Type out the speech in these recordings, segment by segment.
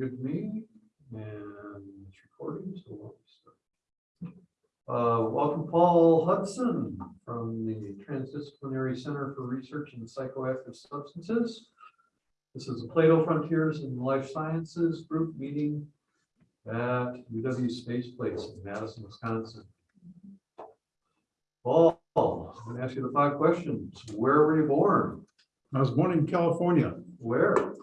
good to me, and it's recording, so we'll start. Uh, welcome Paul Hutson from the Transdisciplinary Center for Research in Psychoactive Substances. This is the Plato Frontiers in Life Sciences Group meeting at UW Space Place in Madison, Wisconsin. Paul, I'm gonna ask you the five questions. Where were you born? I was born in California, Where?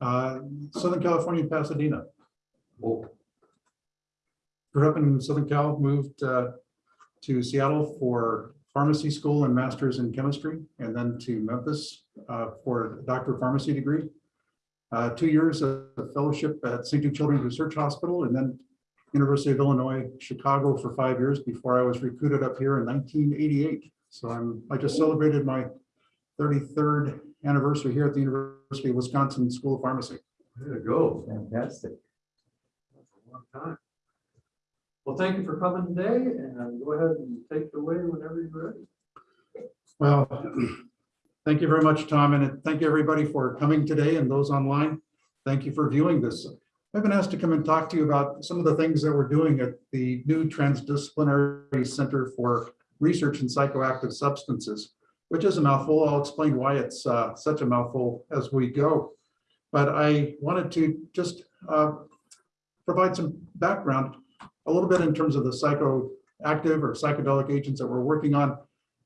Uh, Southern California, Pasadena. Oh, Grew up in Southern Cal, moved uh, to Seattle for pharmacy school and masters in chemistry, and then to Memphis uh, for a doctor of pharmacy degree. Uh, Two years of fellowship at St. Jude Children's Research Hospital, and then University of Illinois, Chicago for five years before I was recruited up here in 1988. So I'm, I just celebrated my 33rd anniversary here at the University of Wisconsin School of Pharmacy. there you go. Fantastic. That's a long time. Well, thank you for coming today and go ahead and take it away whenever you're ready. Well, thank you very much, Tom, and thank you, everybody, for coming today and those online. Thank you for viewing this. I've been asked to come and talk to you about some of the things that we're doing at the new Transdisciplinary Center for Research in Psychoactive Substances, which is a mouthful. I'll explain why it's uh, such a mouthful as we go. But I wanted to just uh, provide some background, a little bit in terms of the psychoactive or psychedelic agents that we're working on,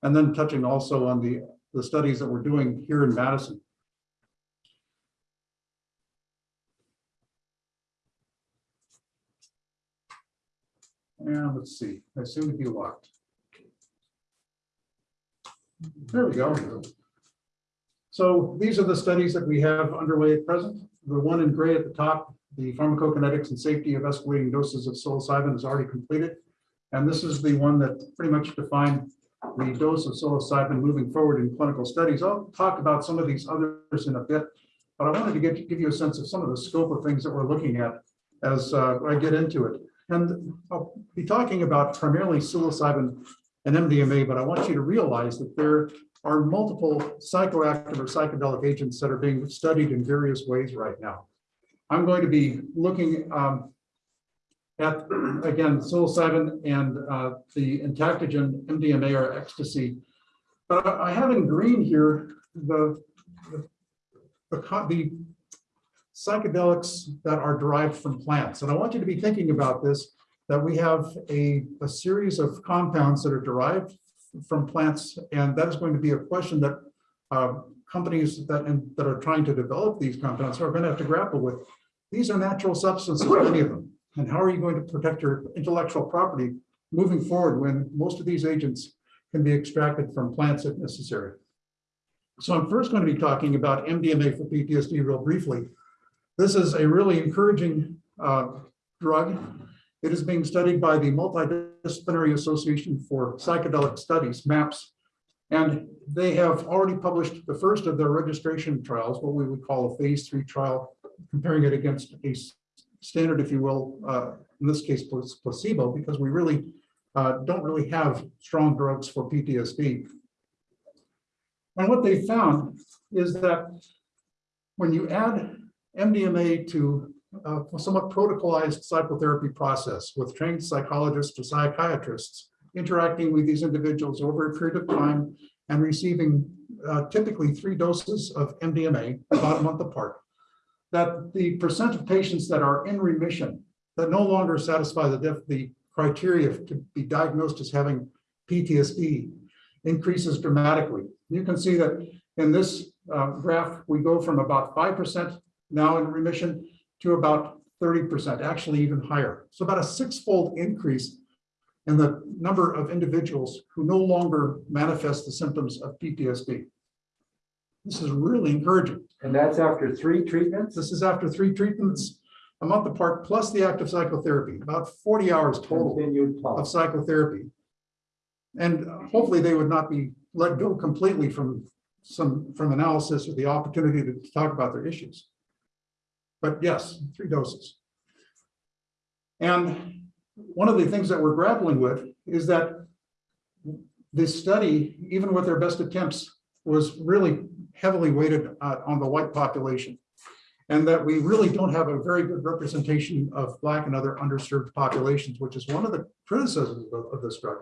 and then touching also on the, the studies that we're doing here in Madison. And let's see, I seem to be locked. There we go. So these are the studies that we have underway at present. The one in gray at the top, the pharmacokinetics and safety of escalating doses of psilocybin is already completed. And this is the one that pretty much defined the dose of psilocybin moving forward in clinical studies. I'll talk about some of these others in a bit, but I wanted to get, give you a sense of some of the scope of things that we're looking at as uh, I get into it. And I'll be talking about primarily psilocybin MDMA, but I want you to realize that there are multiple psychoactive or psychedelic agents that are being studied in various ways right now. I'm going to be looking um, at, again, psilocybin and uh, the entactogen MDMA or ecstasy. But I have in green here the, the the psychedelics that are derived from plants. And I want you to be thinking about this, that we have a, a series of compounds that are derived from plants. And that is going to be a question that uh, companies that, and, that are trying to develop these compounds are going to have to grapple with. These are natural substances, many of them. And how are you going to protect your intellectual property moving forward when most of these agents can be extracted from plants if necessary? So I'm first going to be talking about MDMA for PTSD real briefly. This is a really encouraging uh, drug. It is being studied by the Multidisciplinary Association for Psychedelic Studies, MAPS, and they have already published the first of their registration trials, what we would call a phase three trial, comparing it against a standard, if you will, uh, in this case placebo, because we really uh, don't really have strong drugs for PTSD. And what they found is that when you add MDMA to uh, somewhat protocolized psychotherapy process with trained psychologists or psychiatrists interacting with these individuals over a period of time and receiving uh, typically three doses of MDMA about a month apart, that the percent of patients that are in remission that no longer satisfy the, the criteria to be diagnosed as having PTSD increases dramatically. You can see that in this uh, graph, we go from about 5% now in remission to about 30%, actually even higher. So about a six-fold increase in the number of individuals who no longer manifest the symptoms of PTSD. This is really encouraging. And that's after three treatments? This is after three treatments, a month apart, plus the active psychotherapy, about 40 hours total of psychotherapy. And hopefully they would not be let go completely from some, from analysis or the opportunity to talk about their issues. But yes, three doses. And one of the things that we're grappling with is that this study, even with their best attempts, was really heavily weighted uh, on the white population. And that we really don't have a very good representation of Black and other underserved populations, which is one of the criticisms of, of this drug.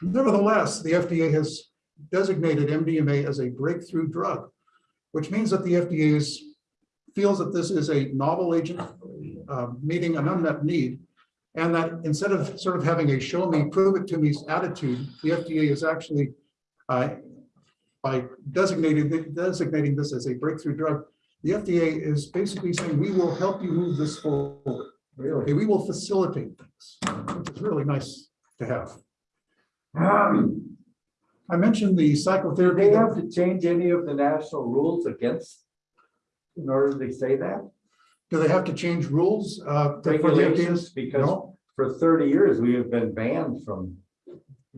Nevertheless, the FDA has designated MDMA as a breakthrough drug, which means that the FDA is, feels that this is a novel agent, uh, meeting an unmet need. And that instead of sort of having a show me, prove it to me attitude, the FDA is actually, uh, by designating, designating this as a breakthrough drug, the FDA is basically saying, we will help you move this forward. Okay, Really? we will facilitate things, which is really nice to have. I mentioned the Do psychotherapy. they that- have to change any of the national rules against? In order to say that? Do they have to change rules? uh, for the? Regulations, because No, for thirty years, we have been banned from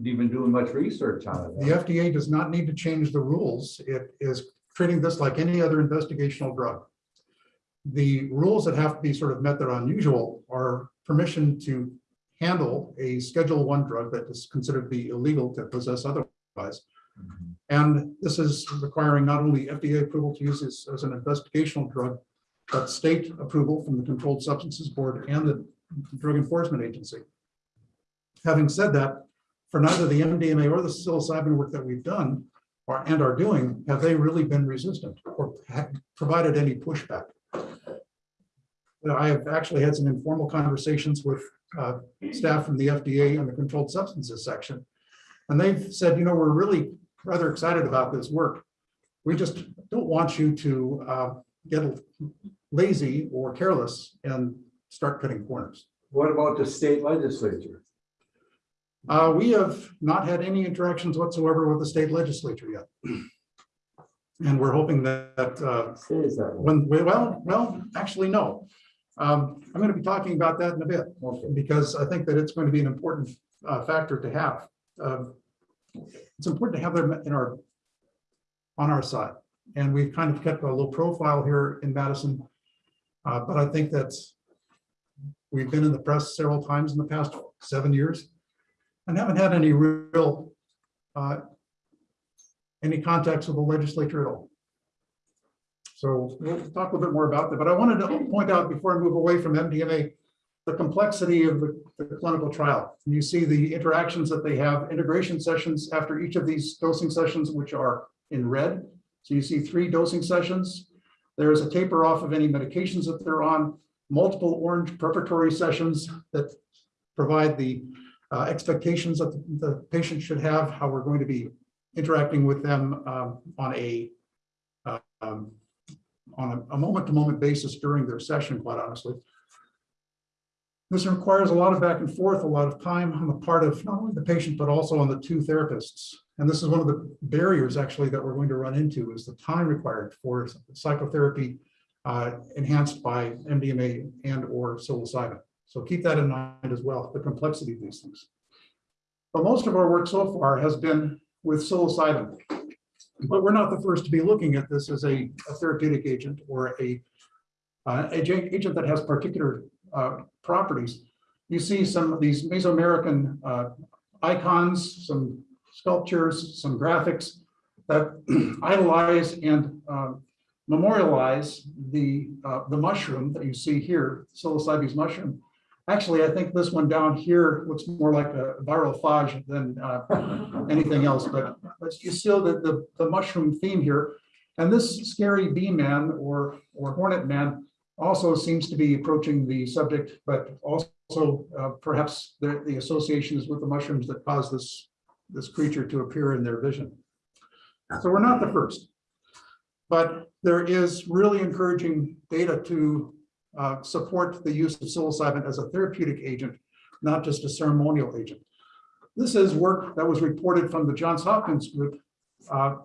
even doing much research on it. the it. FDA does not need to change the rules. It is treating this like any other investigational drug. The rules that have to be sort of met that are unusual are permission to handle a Schedule One drug that is considered to be illegal to possess otherwise. And this is requiring not only FDA approval to use this as an investigational drug, but state approval from the Controlled Substances Board and the Drug Enforcement Agency. Having said that, for neither the MDMA or the psilocybin work that we've done or and are doing, have they really been resistant or provided any pushback? I have actually had some informal conversations with uh, staff from the FDA and the Controlled Substances section. And they've said, you know, we're really rather excited about this work. We just don't want you to uh, get lazy or careless and start cutting corners. What about the state legislature? Uh, we have not had any interactions whatsoever with the state legislature yet. And we're hoping that, uh, that when, well, well, actually, no. Um, I'm gonna be talking about that in a bit, Okay. because I think that it's going to be an important, uh, factor to have. It's important to have them in our, on our side, and we've kind of kept a low profile here in Madison. Uh, but I think that's, we've been in the press several times in the past seven years and haven't had any real, uh, any contacts with the legislature at all. So we'll talk a little bit more about that, but I wanted to point out before I move away from MDMA, the complexity of the, the clinical trial. You see the interactions that they have, integration sessions after each of these dosing sessions, which are in red. So you see three dosing sessions. There is a taper off of any medications that they're on, multiple orange preparatory sessions that provide the uh, expectations that the- the patient should have, how we're going to be interacting with them um, on a uh, um, on a- moment-to-moment basis during their session, quite honestly. This requires a lot of back and forth, a lot of time on the part of not only the patient, but also on the two therapists. And this is one of the barriers actually that we're going to run into is the time required for psychotherapy uh, enhanced by MDMA and or psilocybin. So keep that in mind as well, the complexity of these things. But most of our work so far has been with psilocybin. But we're not the first to be looking at this as a a therapeutic agent or a uh, agent that has particular uh, properties. You see some of these Mesoamerican uh, icons, some sculptures, some graphics that idolize and uh, memorialize the, uh, the mushroom that you see here, psilocybes mushroom. Actually, I think this one down here looks more like a viral phage than uh, anything else, but but you still the, the, the mushroom theme here. And this scary bee man or, or hornet man also seems to be approaching the subject, but also uh, perhaps the, the association is with the mushrooms that cause this, this creature to appear in their vision. So we're not the first. But there is really encouraging data to uh, support the use of psilocybin as a therapeutic agent, not just a ceremonial agent. This is work that was reported from the Johns Hopkins group uh,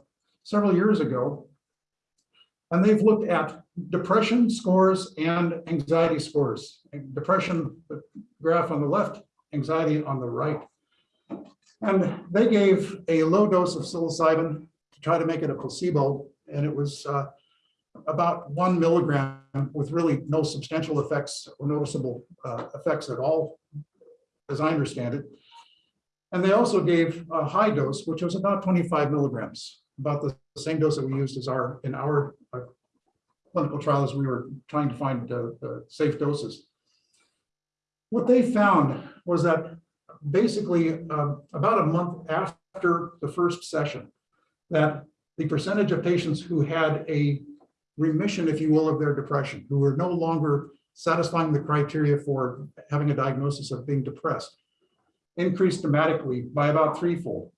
several years ago. And they've looked at depression scores and anxiety scores. Depression, the graph on the left, anxiety on the right. And they gave a low dose of psilocybin to try to make it a placebo, and it was uh, about one milligram with really no substantial effects or noticeable uh, effects at all, as I understand it. And they also gave a high dose, which was about 25 milligrams, about the same dose that we used as our, in our uh, clinical trial as we were trying to find safe doses. What they found was that basically uh, about a month after the first session, that the percentage of patients who had a remission, if you will, of their depression, who were no longer satisfying the criteria for having a diagnosis of being depressed, increased dramatically by about threefold.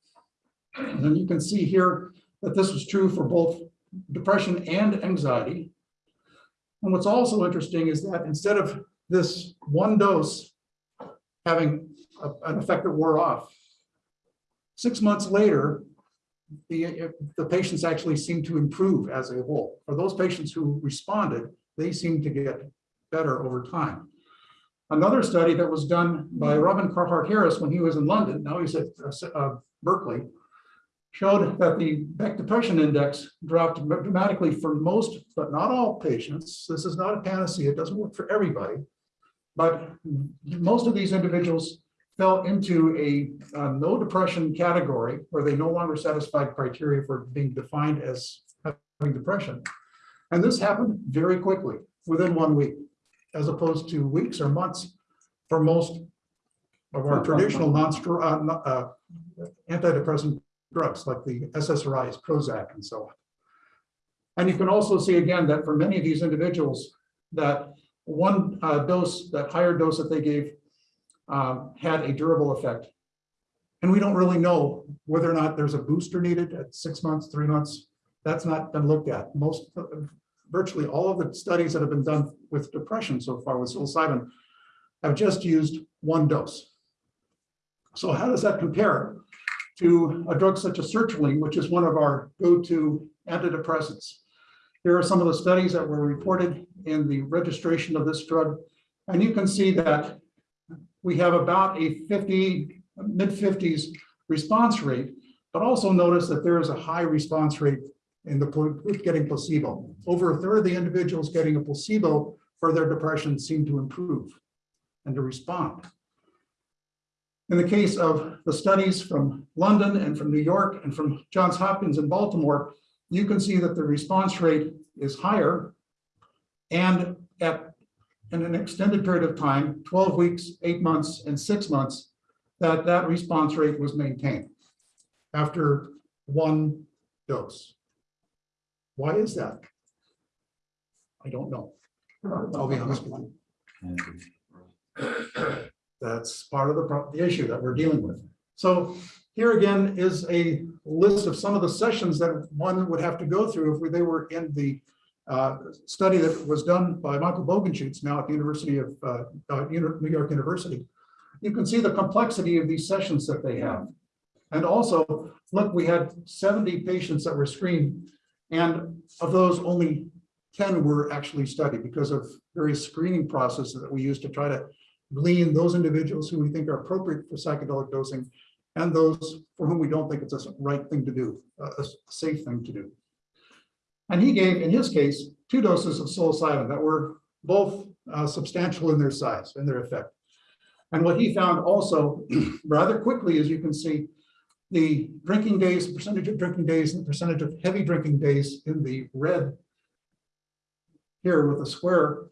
And you can see here that this was true for both depression and anxiety. And what's also interesting is that instead of this one dose having a- an effect that wore off, six months later, the, the patients actually seem to improve as a whole. For those patients who responded, they seem to get better over time. Another study that was done by Robin Carhart Harris when he was in London, now he's at uh, Berkeley, showed that the Beck Depression Index dropped dramatically for most, but not all patients. This is not a panacea, it doesn't work for everybody. But most of these individuals fell into a uh, no depression category where they no longer satisfied criteria for being defined as having depression. And this happened very quickly, within one week, as opposed to weeks or months for most of our traditional non, uh, antidepressant drugs like the SSRIs, Prozac and so on. And you can also see again that for many of these individuals that one uh, dose, that higher dose that they gave um, had a durable effect. And we don't really know whether or not there's a booster needed at six months, three months. That's not been looked at. Most, virtually all of the studies that have been done with depression so far with psilocybin have just used one dose. So how does that compare to a drug such as sertraline, which is one of our go-to antidepressants? Here are some of the studies that were reported in the registration of this drug. And you can see that we have about a 50, mid 50s response rate, but also notice that there is a high response rate in the getting placebo. Over a third of the individuals getting a placebo for their depression seem to improve and to respond. In the case of the studies from London and from New York and from Johns Hopkins in Baltimore, you can see that the response rate is higher and at in an extended period of time, 12 weeks, eight months, and six months, that that response rate was maintained after one dose. Why is that? I don't know. I'll be honest with you. That's part of the, the issue that we're dealing with. So here again is a list of some of the sessions that one would have to go through if they were in the uh, study that was done by Michael Bogenschutz now at the University of uh, uh, New York University. You can see the complexity of these sessions that they have. And also, look, we had 70 patients that were screened, and of those, only 10 were actually studied because of various screening processes that we use to try to glean those individuals who we think are appropriate for psychedelic dosing and those for whom we don't think it's a right thing to do, a safe thing to do. And he gave, in his case, two doses of psilocybin that were both uh, substantial in their size and their effect. And what he found also rather quickly, as you can see, the drinking days, percentage of drinking days, and percentage of heavy drinking days in the red here with a square,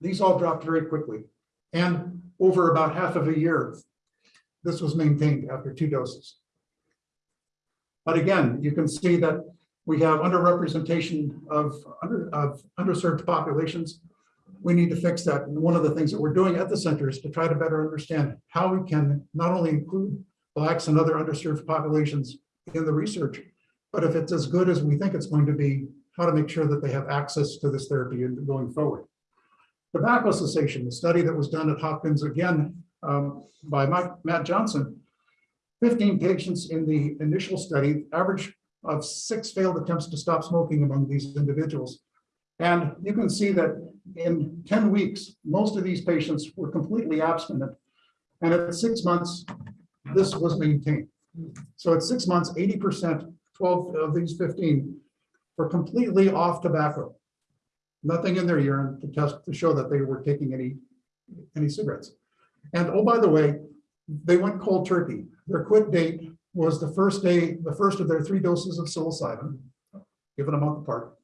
these all dropped very quickly. And over about half of a year, this was maintained after two doses. But again, you can see that we have underrepresentation of, under, of underserved populations. We need to fix that. And one of the things that we're doing at the center is to try to better understand how we can not only include Blacks and other underserved populations in the research, but if it's as good as we think it's going to be, how to make sure that they have access to this therapy going forward. Tobacco cessation, the study that was done at Hopkins again um, by Mike- Matt Johnson, 15 patients in the initial study, average of six failed attempts to stop smoking among these individuals. And you can see that in 10 weeks, most of these patients were completely abstinent. And at six months, this was maintained. So at six months, 80%, 12 of these 15 were completely off tobacco. Nothing in their urine to test to show that they were taking any, any cigarettes. And oh, by the way, they went cold turkey. Their quit date was the first day, the first of their three doses of psilocybin, given a month apart.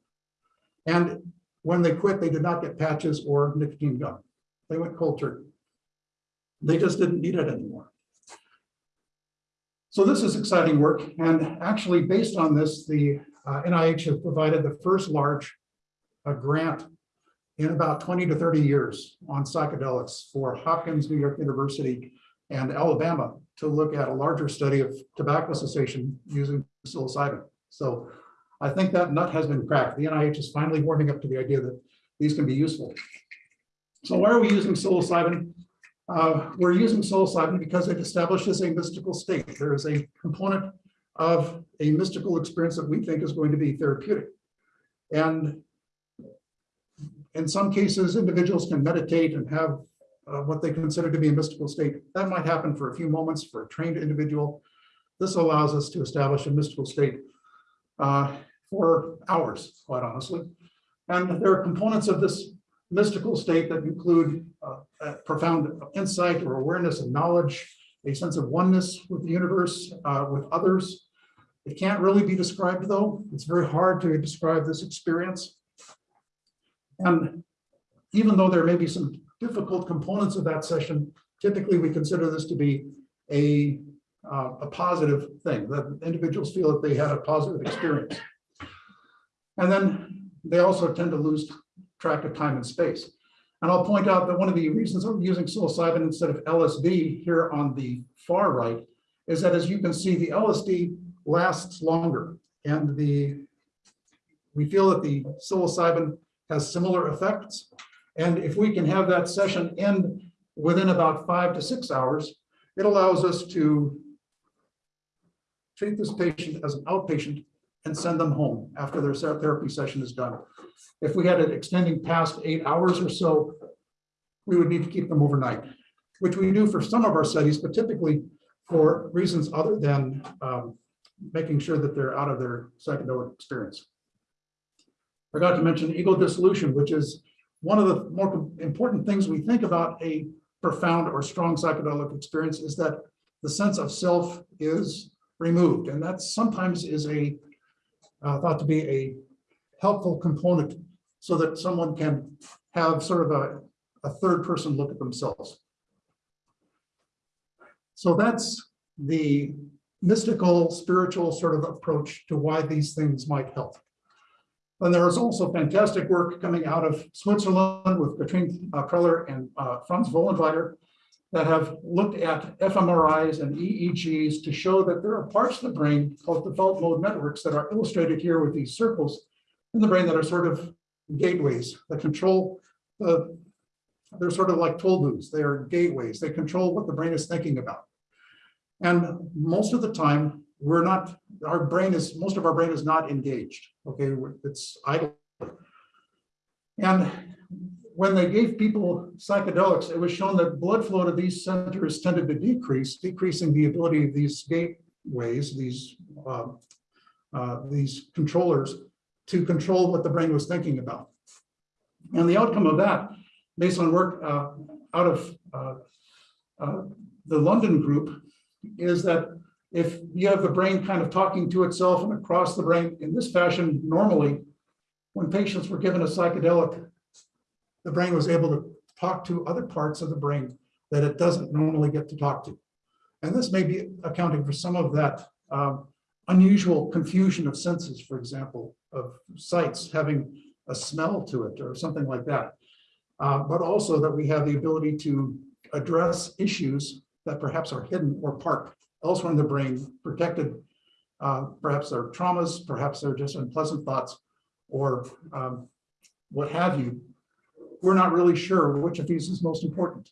And When they quit, they did not get patches or nicotine gum. They went cold turkey. They just didn't need it anymore. So this is exciting work, and actually, based on this, the uh, NIH has provided the first large uh, grant in about 20 to 30 years on psychedelics for Hopkins, New York University, and Alabama to look at a larger study of tobacco cessation using psilocybin. So I think that nut has been cracked. The NIH is finally warming up to the idea that these can be useful. So why are we using psilocybin? Uh, we're using psilocybin because it establishes a mystical state. There is a component of a mystical experience that we think is going to be therapeutic. And in some cases, individuals can meditate and have uh, what they consider to be a mystical state. That might happen for a few moments for a trained individual. This allows us to establish a mystical state uh, for hours, quite honestly. And there are components of this mystical state that include uh, profound insight or awareness and knowledge, a sense of oneness with the universe, uh, with others. It can't really be described though. It's very hard to describe this experience. And even though there may be some difficult components of that session, typically we consider this to be a, uh, a positive thing, that individuals feel that they had a positive experience. And then they also tend to lose track of time and space. And I'll point out that one of the reasons I'm using psilocybin instead of LSD here on the far right is that as you can see, the LSD lasts longer and the we feel that the psilocybin has similar effects. And if we can have that session end within about five to six hours, it allows us to treat this patient as an outpatient and send them home after their therapy session is done. If we had it extending past eight hours or so, we would need to keep them overnight, which we do for some of our studies, but typically for reasons other than um, making sure that they're out of their psychedelic experience. Forgot to mention ego dissolution, which is one of the more important things we think about a profound or strong psychedelic experience is that the sense of self is removed. And that sometimes is a uh, thought to be a helpful component so that someone can have sort of a, a third person look at themselves. So that's the mystical, spiritual sort of approach to why these things might help. And there is also fantastic work coming out of Switzerland with Katrin uh, Preller and uh, Franz Vollenweider that have looked at fMRIs and EEGs to show that there are parts of the brain called default mode networks that are illustrated here with these circles in the brain that are sort of gateways that control the, they're sort of like toll booths. They are gateways. They control what the brain is thinking about. And most of the time, we're not, our brain is, most of our brain is not engaged. Okay, it's idle. And when they gave people psychedelics, it was shown that blood flow to these centers tended to decrease, decreasing the ability of these gateways, these uh, uh, these controllers to control what the brain was thinking about. And the outcome of that, based on work uh, out of uh, uh, the London group, is that if you have the brain kind of talking to itself and across the brain in this fashion, normally, when patients were given a psychedelic, the brain was able to talk to other parts of the brain that it doesn't normally get to talk to. And this may be accounting for some of that um, unusual confusion of senses, for example, of sights having a smell to it or something like that. Uh, but also that we have the ability to address issues that perhaps are hidden or parked elsewhere in the brain, protected. Uh, perhaps they're traumas, perhaps they're just unpleasant thoughts, or um, what have you. We're not really sure which of these is most important.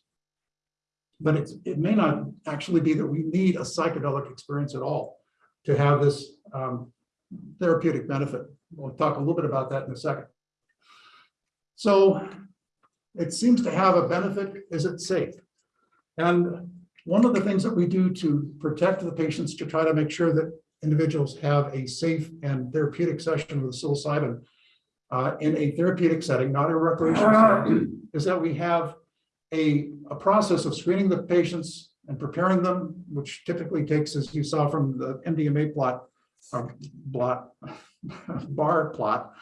But it's, it may not actually be that we need a psychedelic experience at all to have this um, therapeutic benefit. We'll talk a little bit about that in a second. So it seems to have a benefit. Is it safe? And one of the things that we do to protect the patients to try to make sure that individuals have a safe and therapeutic session with psilocybin uh, in a therapeutic setting, not a recreational setting, is that we have a, a process of screening the patients and preparing them, which typically takes, as you saw from the MDMA plot, or blot, bar plot,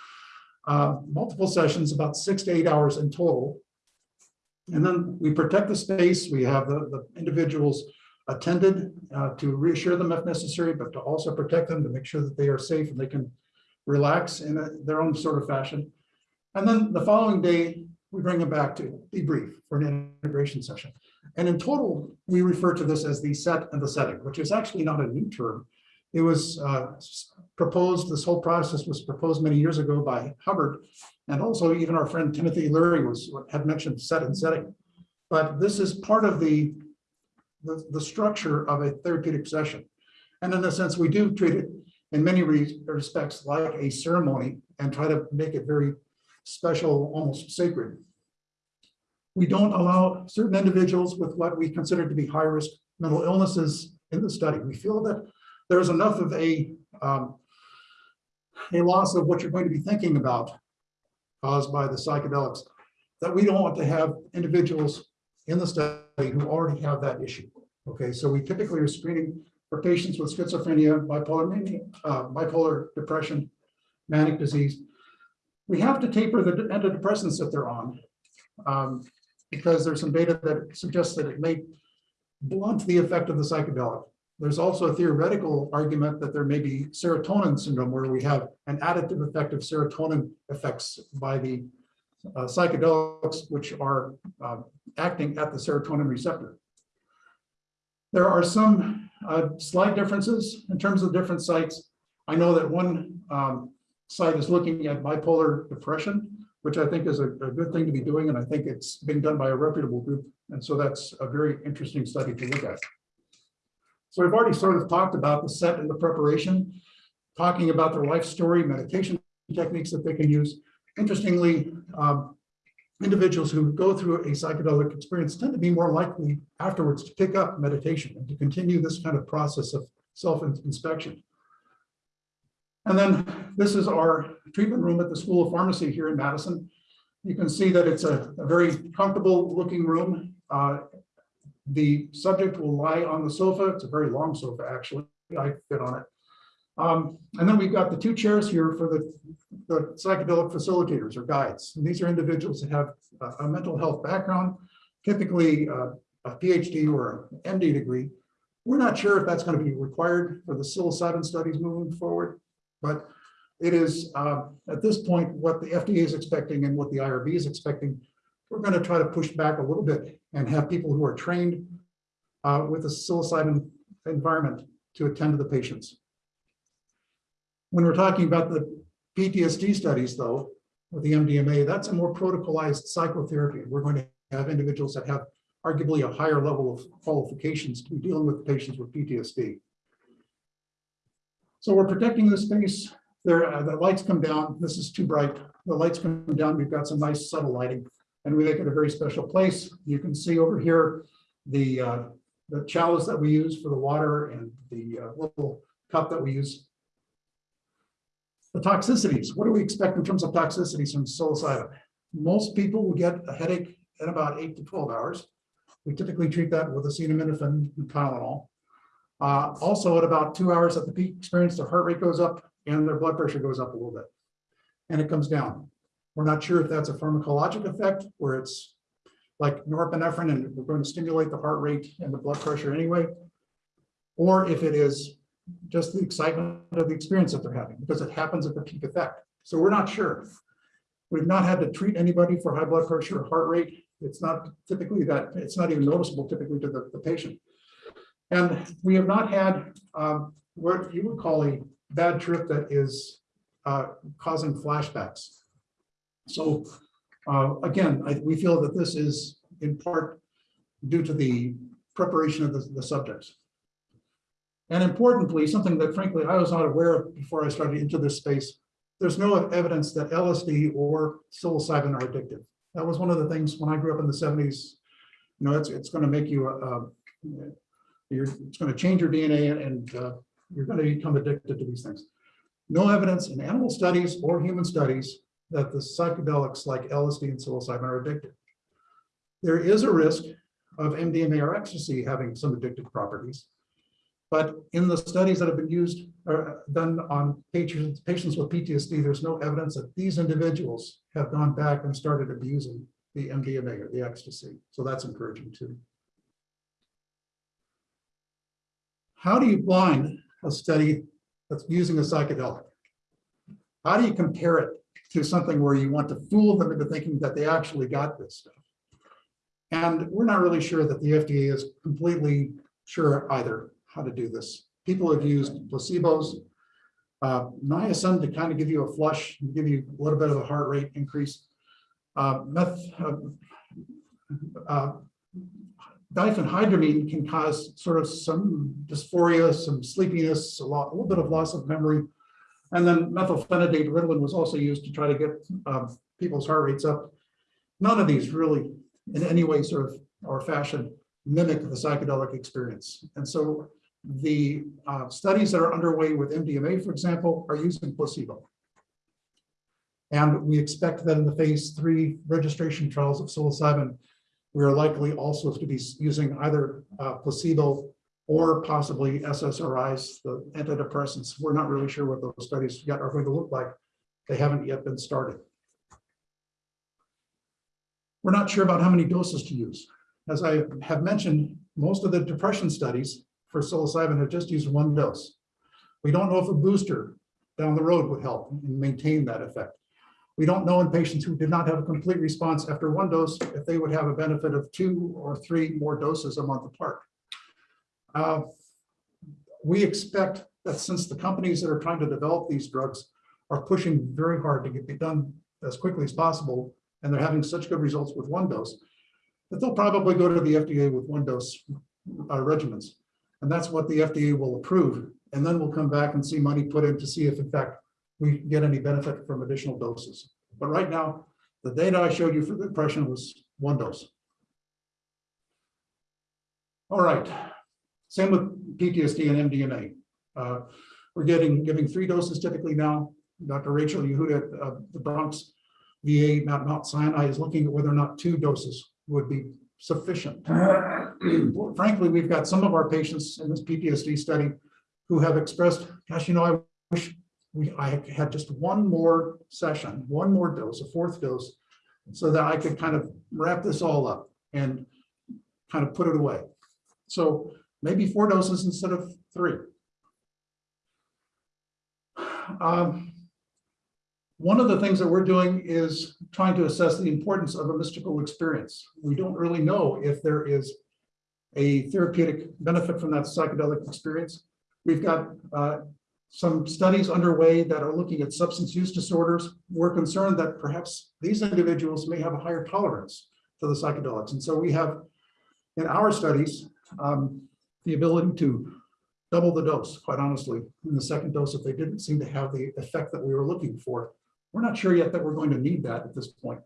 uh, multiple sessions, about six to eight hours in total. And then we protect the space. We have the, the individuals attended uh, to reassure them if necessary, but to also protect them to make sure that they are safe and they can relax in a- their own sort of fashion. And then the following day, we bring them back to debrief for an integration session. And in total, we refer to this as the set and the setting, which is actually not a new term. It was uh, proposed, this whole process was proposed many years ago by Hubbard. And also even our friend Timothy Leary was, had mentioned set and setting. But this is part of the, the, the structure of a therapeutic session. And in a sense, we do treat it in many re- respects like a ceremony and try to make it very special, almost sacred. We don't allow certain individuals with what we consider to be high-risk mental illnesses in the study. We feel that there's enough of a, um, a loss of what you're going to be thinking about caused by the psychedelics, that we don't want to have individuals in the study who already have that issue. Okay, so we typically are screening for patients with schizophrenia, bipolar mania, uh, bipolar depression, manic disease. We have to taper the antidepressants that they're on. um, because there's some data that suggests that it may blunt the effect of the psychedelic. There's also a theoretical argument that there may be serotonin syndrome where we have an additive effect of serotonin effects by the uh, psychedelics, which are uh, acting at the serotonin receptor. There are some uh, slight differences in terms of different sites. I know that one um, site is looking at bipolar depression, which I think is a, a good thing to be doing, and I think it's being done by a reputable group. And so that's a very interesting study to look at. So we've already sort of talked about the set and the preparation, talking about their life story, meditation techniques that they can use. Interestingly, um, individuals who go through a psychedelic experience tend to be more likely afterwards to pick up meditation and to continue this kind of process of self-inspection. And then this is our treatment room at the School of Pharmacy here in Madison. You can see that it's a, a very comfortable looking room. Uh, the subject will lie on the sofa. It's a very long sofa, actually. I fit on it. Um, and then we've got the two chairs here for the, the psychedelic facilitators or guides. And these are individuals that have a, a mental health background, typically uh, a PhD or an MD degree. We're not sure if that's going to be required for the psilocybin studies moving forward, but it is uh, at this point what the FDA is expecting and what the IRB is expecting. We're going to try to push back a little bit and have people who are trained uh, with a psilocybin environment to attend to the patients. When we're talking about the PTSD studies, though, with the MDMA, that's a more protocolized psychotherapy. We're going to have individuals that have arguably a higher level of qualifications to be dealing with patients with PTSD. So we're protecting the space. There, uh, the lights come down. This is too bright. The lights come down. We've got some nice subtle lighting, and we make it a very special place. You can see over here the uh, the chalice that we use for the water and the uh, little cup that we use the toxicities, what do we expect in terms of toxicities from psilocybin? Most people will get a headache in about eight to 12 hours. We typically treat that with acetaminophen and Tylenol. Uh, also, at about two hours at the peak experience, their heart rate goes up and their blood pressure goes up a little bit. And it comes down. We're not sure if that's a pharmacologic effect where it's like norepinephrine and we're going to stimulate the heart rate and the blood pressure anyway. Or if it is just the excitement of the experience that they're having, because it happens at the peak effect. So we're not sure. We've not had to treat anybody for high blood pressure or heart rate. It's not typically that, it's not even noticeable typically to the, the patient. And we have not had um, what you would call a bad trip that is uh, causing flashbacks. So uh, again, I, we feel that this is in part due to the preparation of the, the subjects. And importantly, something that frankly I was not aware of before I started into this space, there's no evidence that LSD or psilocybin are addictive. That was one of the things when I grew up in the 70s. You know, it's it's going to make you uh, you're it's going to change your DNA and, and uh, you're going to become addicted to these things. No evidence in animal studies or human studies that the psychedelics like LSD and psilocybin are addictive. There is a risk of MDMA or ecstasy having some addictive properties. But in the studies that have been used, or done on patients, patients with PTSD, there's no evidence that these individuals have gone back and started abusing the MDMA or the ecstasy. So that's encouraging too. How do you blind a study that's using a psychedelic? How do you compare it to something where you want to fool them into thinking that they actually got this stuff? And we're not really sure that the FDA is completely sure either how to do this. People have used placebos, uh, niacin to kind of give you a flush, give you a little bit of a heart rate increase. Uh, meth, uh, uh, diphenhydramine can cause sort of some dysphoria, some sleepiness, a lot, a little bit of loss of memory. And then methylphenidate Ritalin was also used to try to get uh, people's heart rates up. None of these really in any way sort of or fashion mimic the psychedelic experience. And so the uh, studies that are underway with MDMA, for example, are using placebo. And we expect that in the phase three registration trials of psilocybin, we are likely also to be using either uh, placebo or possibly SSRIs, the antidepressants. We're not really sure what those studies yet are going to look like. They haven't yet been started. We're not sure about how many doses to use. As I have mentioned, most of the depression studies for psilocybin have just used one dose. We don't know if a booster down the road would help and maintain that effect. We don't know in patients who did not have a complete response after one dose, if they would have a benefit of two or three more doses a month apart. Uh, We expect that since the companies that are trying to develop these drugs are pushing very hard to get it done as quickly as possible, and they're having such good results with one dose, that they'll probably go to the FDA with one dose uh, regimens. And that's what the FDA will approve. And then we'll come back and see money put in to see if in fact we get any benefit from additional doses. But right now, the data I showed you for the depression was one dose. All right, same with PTSD and MDMA. Uh, We're getting, giving three doses typically now. Dr. Rachel Yehuda at uh, the Bronx VA, Mount Mount Sinai is looking at whether or not two doses would be sufficient. Frankly, we've got some of our patients in this PTSD study who have expressed, gosh, you know, I wish we, I had just one more session, one more dose, a fourth dose, so that I could kind of wrap this all up and kind of put it away. So maybe four doses instead of three. Um, One of the things that we're doing is trying to assess the importance of a mystical experience. We don't really know if there is a therapeutic benefit from that psychedelic experience. We've got uh, some studies underway that are looking at substance use disorders. We're concerned that perhaps these individuals may have a higher tolerance to the psychedelics. And so we have in our studies um, the ability to double the dose, quite honestly, in the second dose if they didn't seem to have the effect that we were looking for. We're not sure yet that we're going to need that at this point.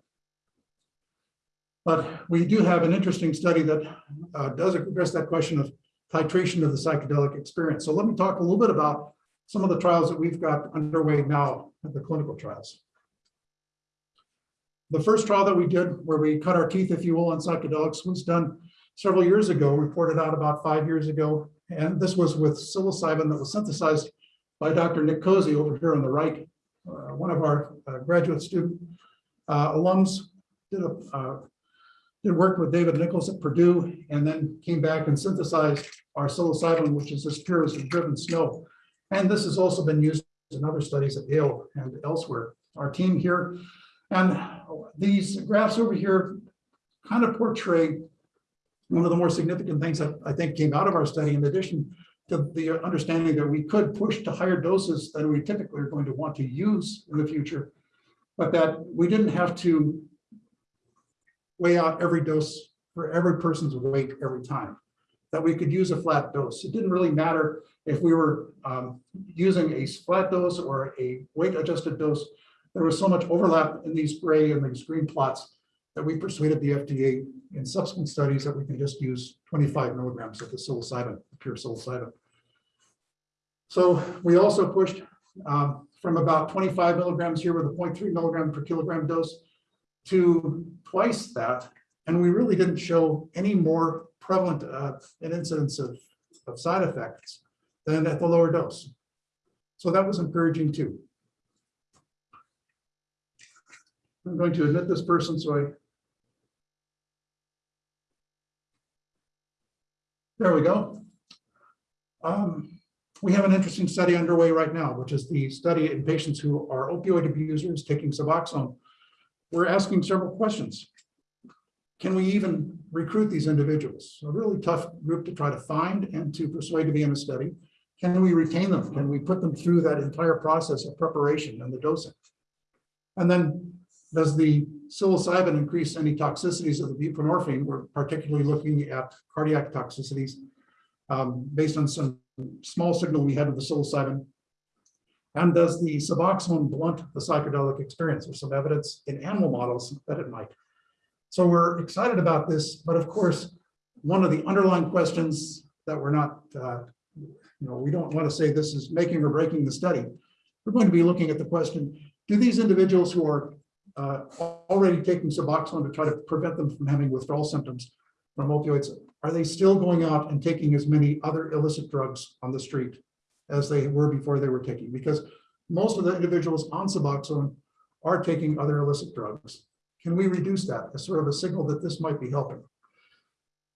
But we do have an interesting study that uh, does address that question of titration of the psychedelic experience. So let me talk a little bit about some of the trials that we've got underway now, at the clinical trials. The first trial that we did, where we cut our teeth, if you will, on psychedelics, was done several years ago, reported out about five years ago. And this was with psilocybin that was synthesized by Dr. Nick Cozzi over here on the right. Uh, one of our uh, graduate student uh, alums did a uh, did work with David Nichols at Purdue and then came back and synthesized our psilocybin, which is as pure as driven snow. And this has also been used in other studies at Yale and elsewhere. Our team here and these graphs over here kind of portray one of the more significant things that I think came out of our study, in addition to the understanding that we could push to higher doses than we typically are going to want to use in the future, but that we didn't have to weigh out every dose for every person's weight every time, that we could use a flat dose. It didn't really matter if we were um, using a flat dose or a weight adjusted dose. There was so much overlap in these gray and these green plots that we persuaded the FDA in subsequent studies that we can just use 25 milligrams of the psilocybin, pure psilocybin. So we also pushed um, from about 25 milligrams here with a 0.3 milligram per kilogram dose to twice that. And we really didn't show any more prevalent uh, an incidence of, of side effects than at the lower dose. So that was encouraging too. I'm going to admit this person, so I. There we go. Um, we have an interesting study underway right now, which is the study in patients who are opioid abusers taking Suboxone. We're asking several questions. Can we even recruit these individuals? A really tough group to try to find and to persuade to be in a study. Can we retain them? Can we put them through that entire process of preparation and the dosing? And then does the psilocybin increase any toxicities of the buprenorphine? We're particularly looking at cardiac toxicities um, based on some small signal we had with the psilocybin. And does the Suboxone blunt the psychedelic experience? There's some evidence in animal models that it might. So we're excited about this, but of course, one of the underlying questions that we're not, uh, you know, we don't want to say this is making or breaking the study. We're going to be looking at the question, do these individuals who are uh, already taking Suboxone to try to prevent them from having withdrawal symptoms from opioids, are they still going out and taking as many other illicit drugs on the street as they were before they were taking? Because most of the individuals on Suboxone are taking other illicit drugs. Can we reduce that as sort of a signal that this might be helping?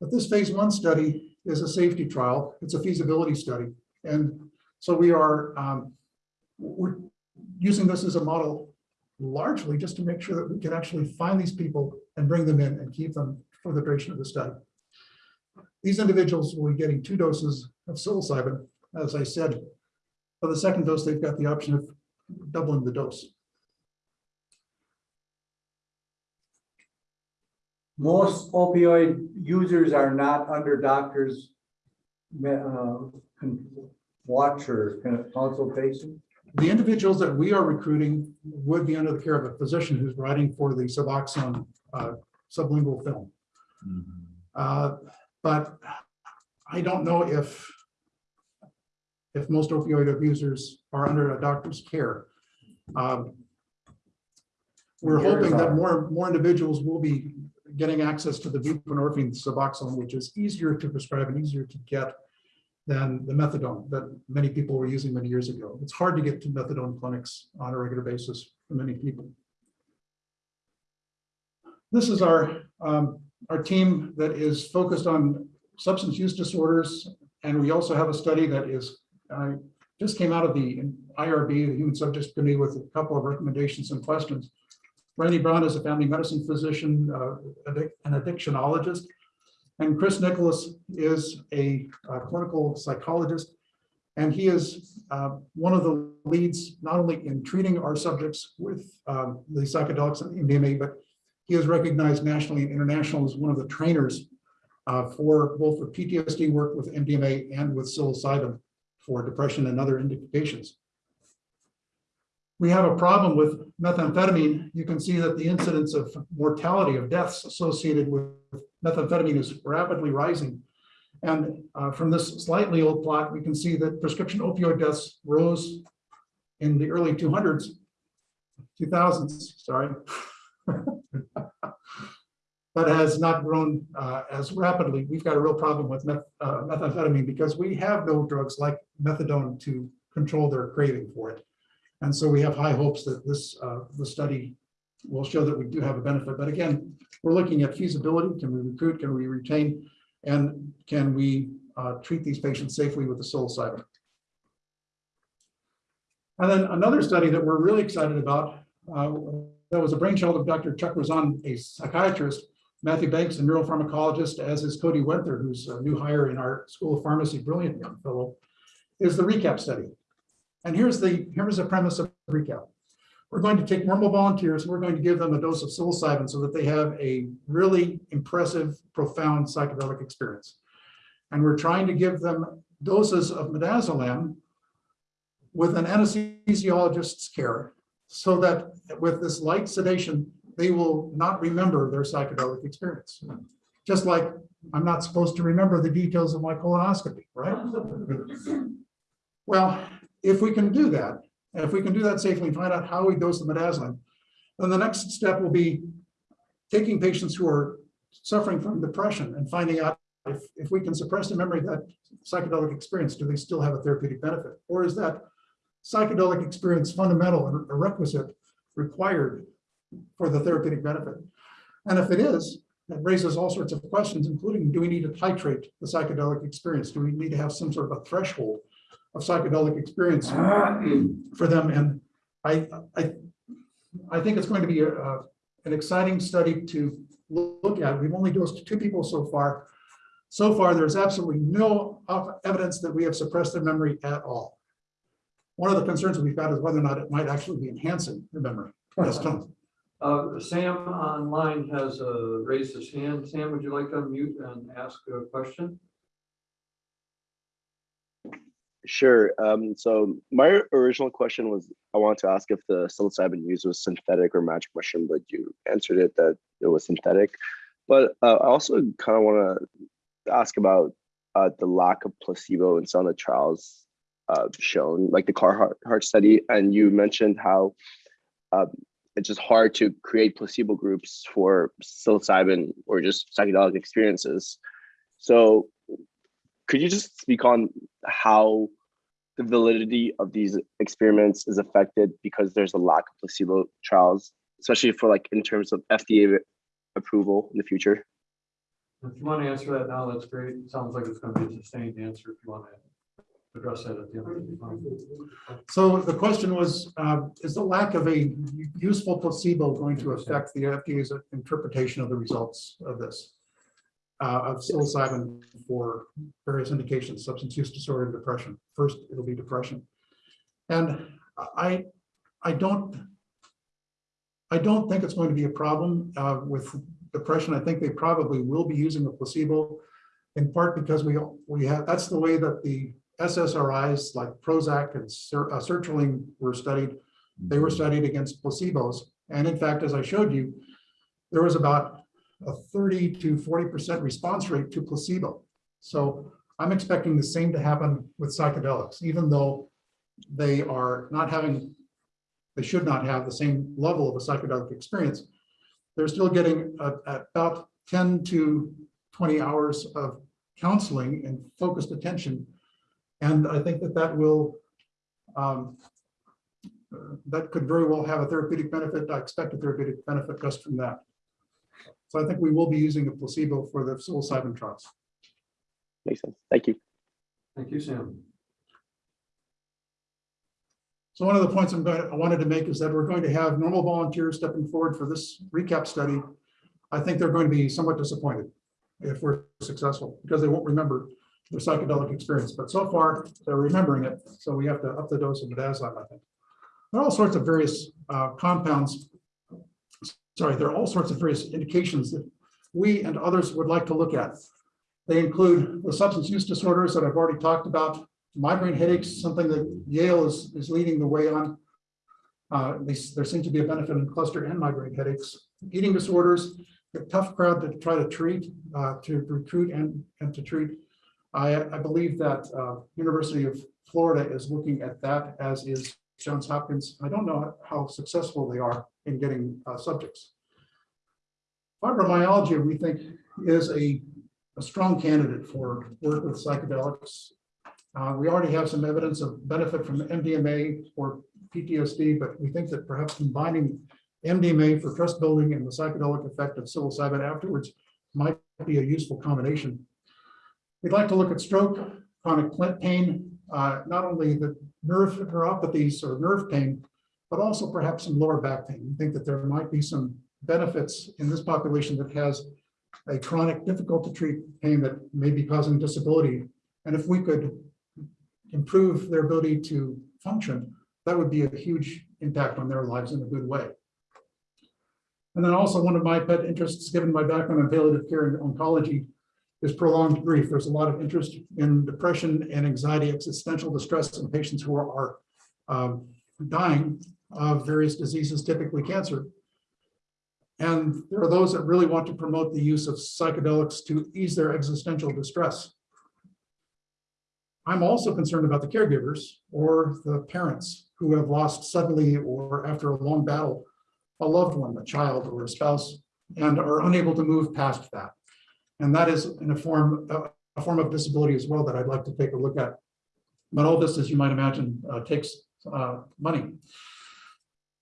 But this phase one study is a safety trial. It's a feasibility study. And so we are um, we're using this as a model largely just to make sure that we can actually find these people and bring them in and keep them for the duration of the study. These individuals will be getting two doses of psilocybin. As I said, for the second dose, they've got the option of doubling the dose. Most opioid users are not under doctors' uh, watch or con- consultation. The individuals that we are recruiting would be under the care of a physician who's writing for the Suboxone uh, sublingual film. Uh, But I don't know if if most opioid abusers are under a doctor's care. Um, We're hoping that more, more individuals will be getting access to the buprenorphine Suboxone, which is easier to prescribe and easier to get than the methadone that many people were using many years ago. It's hard to get to methadone clinics on a regular basis for many people. This is our, um, our team that is focused on substance use disorders. And we also have a study that is, uh, just came out of the IRB, the Human Subjects Committee with a couple of recommendations and questions. Randy Brown is a family medicine physician, uh, an addictionologist. And Chris Nicholas is a uh, clinical psychologist. And he is uh, one of the leads, not only in treating our subjects with um, the psychedelics and MDMA, but he is recognized nationally and internationally as one of the trainers uh, for both the PTSD work with MDMA and with psilocybin for depression and other indications. We have a problem with methamphetamine. You can see that the incidence of mortality of deaths associated with methamphetamine is rapidly rising. And uh, from this slightly old plot, we can see that prescription opioid deaths rose in the early 200s, 2000s, sorry. But has not grown uh, as rapidly. We've got a real problem with meth- uh, methamphetamine because we have no drugs like methadone to control their craving for it. And so we have high hopes that this, uh, the study will show that we do have a benefit. But again, we're looking at feasibility. Can we recruit? Can we retain? And can we uh, treat these patients safely with the psilocybin? And then another study that we're really excited about, uh, that was a brainchild of Dr. Chuck Raison, a psychiatrist, Matthew Banks, a neuropharmacologist, as is Cody Wenthur, who's a new hire in our School of Pharmacy, brilliant young fellow, is the recap study. And here's the, here's the premise of recap. We're going to take normal volunteers, and we're going to give them a dose of psilocybin so that they have a really impressive, profound psychedelic experience. And we're trying to give them doses of midazolam with an anesthesiologist's care so that with this light sedation, they will not remember their psychedelic experience. Just like I'm not supposed to remember the details of my colonoscopy, right? Well, if we can do that, if we can do that safely, find out how we dose the midazolam, then the next step will be taking patients who are suffering from depression and finding out if, if we can suppress the memory of that psychedelic experience, do they still have a therapeutic benefit? Or is that psychedelic experience fundamental and a requisite required for the therapeutic benefit? And if it is, that raises all sorts of questions, including, do we need to titrate the psychedelic experience? Do we need to have some sort of a threshold of psychedelic experience for them? And I, I, I think it's going to be a, a- an exciting study to look at. We've only dosed two people so far. So far, there's absolutely no evidence that we have suppressed their memory at all. One of the concerns we've got is whether or not it might actually be enhancing the memory. Yes, Tom? Uh, Sam online has uh, raised his hand. Sam, would you like to unmute and ask a question? Sure. Um, so my original question was, I wanted to ask if the psilocybin used was synthetic or magic mushroom, but you answered it that it was synthetic. But uh, I also kind of want to ask about uh, the lack of placebo in some of the trials uh, shown, like the Carhart-Harris study, and you mentioned how um, it's just hard to create placebo groups for psilocybin or just psychedelic experiences. So could you just speak on how the validity of these experiments is affected because there's a lack of placebo trials, especially for like in terms of FDA approval in the future? If you want to answer that now, that's great. It sounds like it's going to be a sustained answer if you want to address that at the end. that'd be. So the question was, uh, is the lack of a useful placebo going to affect the FDA's interpretation of the results of this? Uh, Of psilocybin for various indications, substance use disorder, and depression. First, it'll be depression. And I, I don't, I don't think it's going to be a problem uh, with depression. I think they probably will be using a placebo in part because we, we have, that's the way that the SSRIs like Prozac and ser- uh, sertraline were studied. They were studied against placebos. And in fact, as I showed you, there was about a 30 to 40% response rate to placebo. So I'm expecting the same to happen with psychedelics, even though they are not having, they should not have the same level of a psychedelic experience. They're still getting uh, about 10 to 20 hours of counseling and focused attention. And I think that that will, um, uh, that could very well have a therapeutic benefit. I expect a therapeutic benefit just from that. So I think we will be using a placebo for the psilocybin trials. Makes sense. Thank you. Thank you, Sam. So one of the points I'm going, I wanted to make is that we're going to have normal volunteers stepping forward for this recap study. I think they're going to be somewhat disappointed if we're successful, because they won't remember their psychedelic experience. But so far, they're remembering it, so we have to up the dose of bedazzle, I think. There are all sorts of various uh, compounds. Sorry, there are all sorts of various indications that we and others would like to look at. They include the substance use disorders that I've already talked about, migraine headaches, something that Yale is, is leading the way on. Uh, there seems to be a benefit in cluster and migraine headaches, eating disorders, a tough crowd to try to treat, uh, to recruit and, and to treat. I, I believe that, uh, University of Florida is looking at that, as is Johns Hopkins. I don't know how successful they are in getting, uh, subjects. Fibromyalgia, we think, is a, a strong candidate for work with psychedelics. Uh, we already have some evidence of benefit from MDMA or PTSD, but we think that perhaps combining MDMA for trust building and the psychedelic effect of psilocybin afterwards might be a useful combination. We'd like to look at stroke, chronic pain, uh, not only the nerve neuropathies or nerve pain, but also perhaps some lower back pain. We think that there might be some benefits in this population that has a chronic, difficult to treat pain that may be causing disability. And if we could improve their ability to function, that would be a huge impact on their lives in a good way. And then also one of my pet interests, given my background in palliative care and oncology, is prolonged grief. There's a lot of interest in depression and anxiety, existential distress in patients who are, are um, dying of various diseases, typically cancer. And there are those that really want to promote the use of psychedelics to ease their existential distress. I'm also concerned about the caregivers or the parents who have lost suddenly or after a long battle, a loved one, a child or a spouse, and are unable to move past that. And that is in a form, a- form of disability as well that I'd like to take a look at. But all this, as you might imagine, uh, takes uh, money.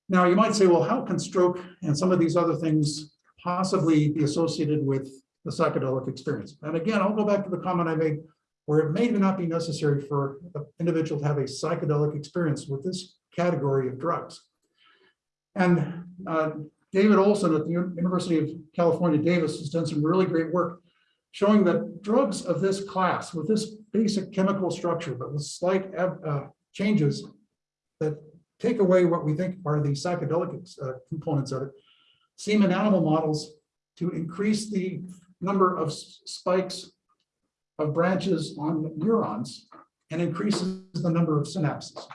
Now, you might say, well, how can stroke and some of these other things possibly be associated with the psychedelic experience? And again, I'll go back to the comment I made, where it may not be necessary for an individual to have a psychedelic experience with this category of drugs. And uh, David Olson at the University of California, Davis has done some really great work showing that drugs of this class with this basic chemical structure, but with slight uh, changes that take away what we think are the psychedelic uh, components of it, seem in animal models to increase the number of spikes of branches on neurons and increases the number of synapses.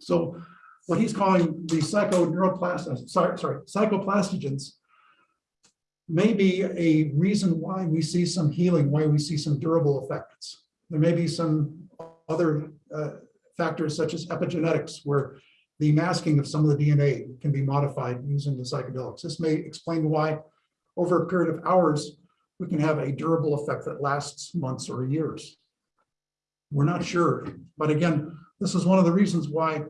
So what he's calling the psychoneuroplast, sorry, sorry, psychoplastogens may be a reason why we see some healing, why we see some durable effects. There may be some other uh, factors such as epigenetics, where the masking of some of the DNA can be modified using the psychedelics. This may explain why over a period of hours, we can have a durable effect that lasts months or years. We're not sure, but again, this is one of the reasons why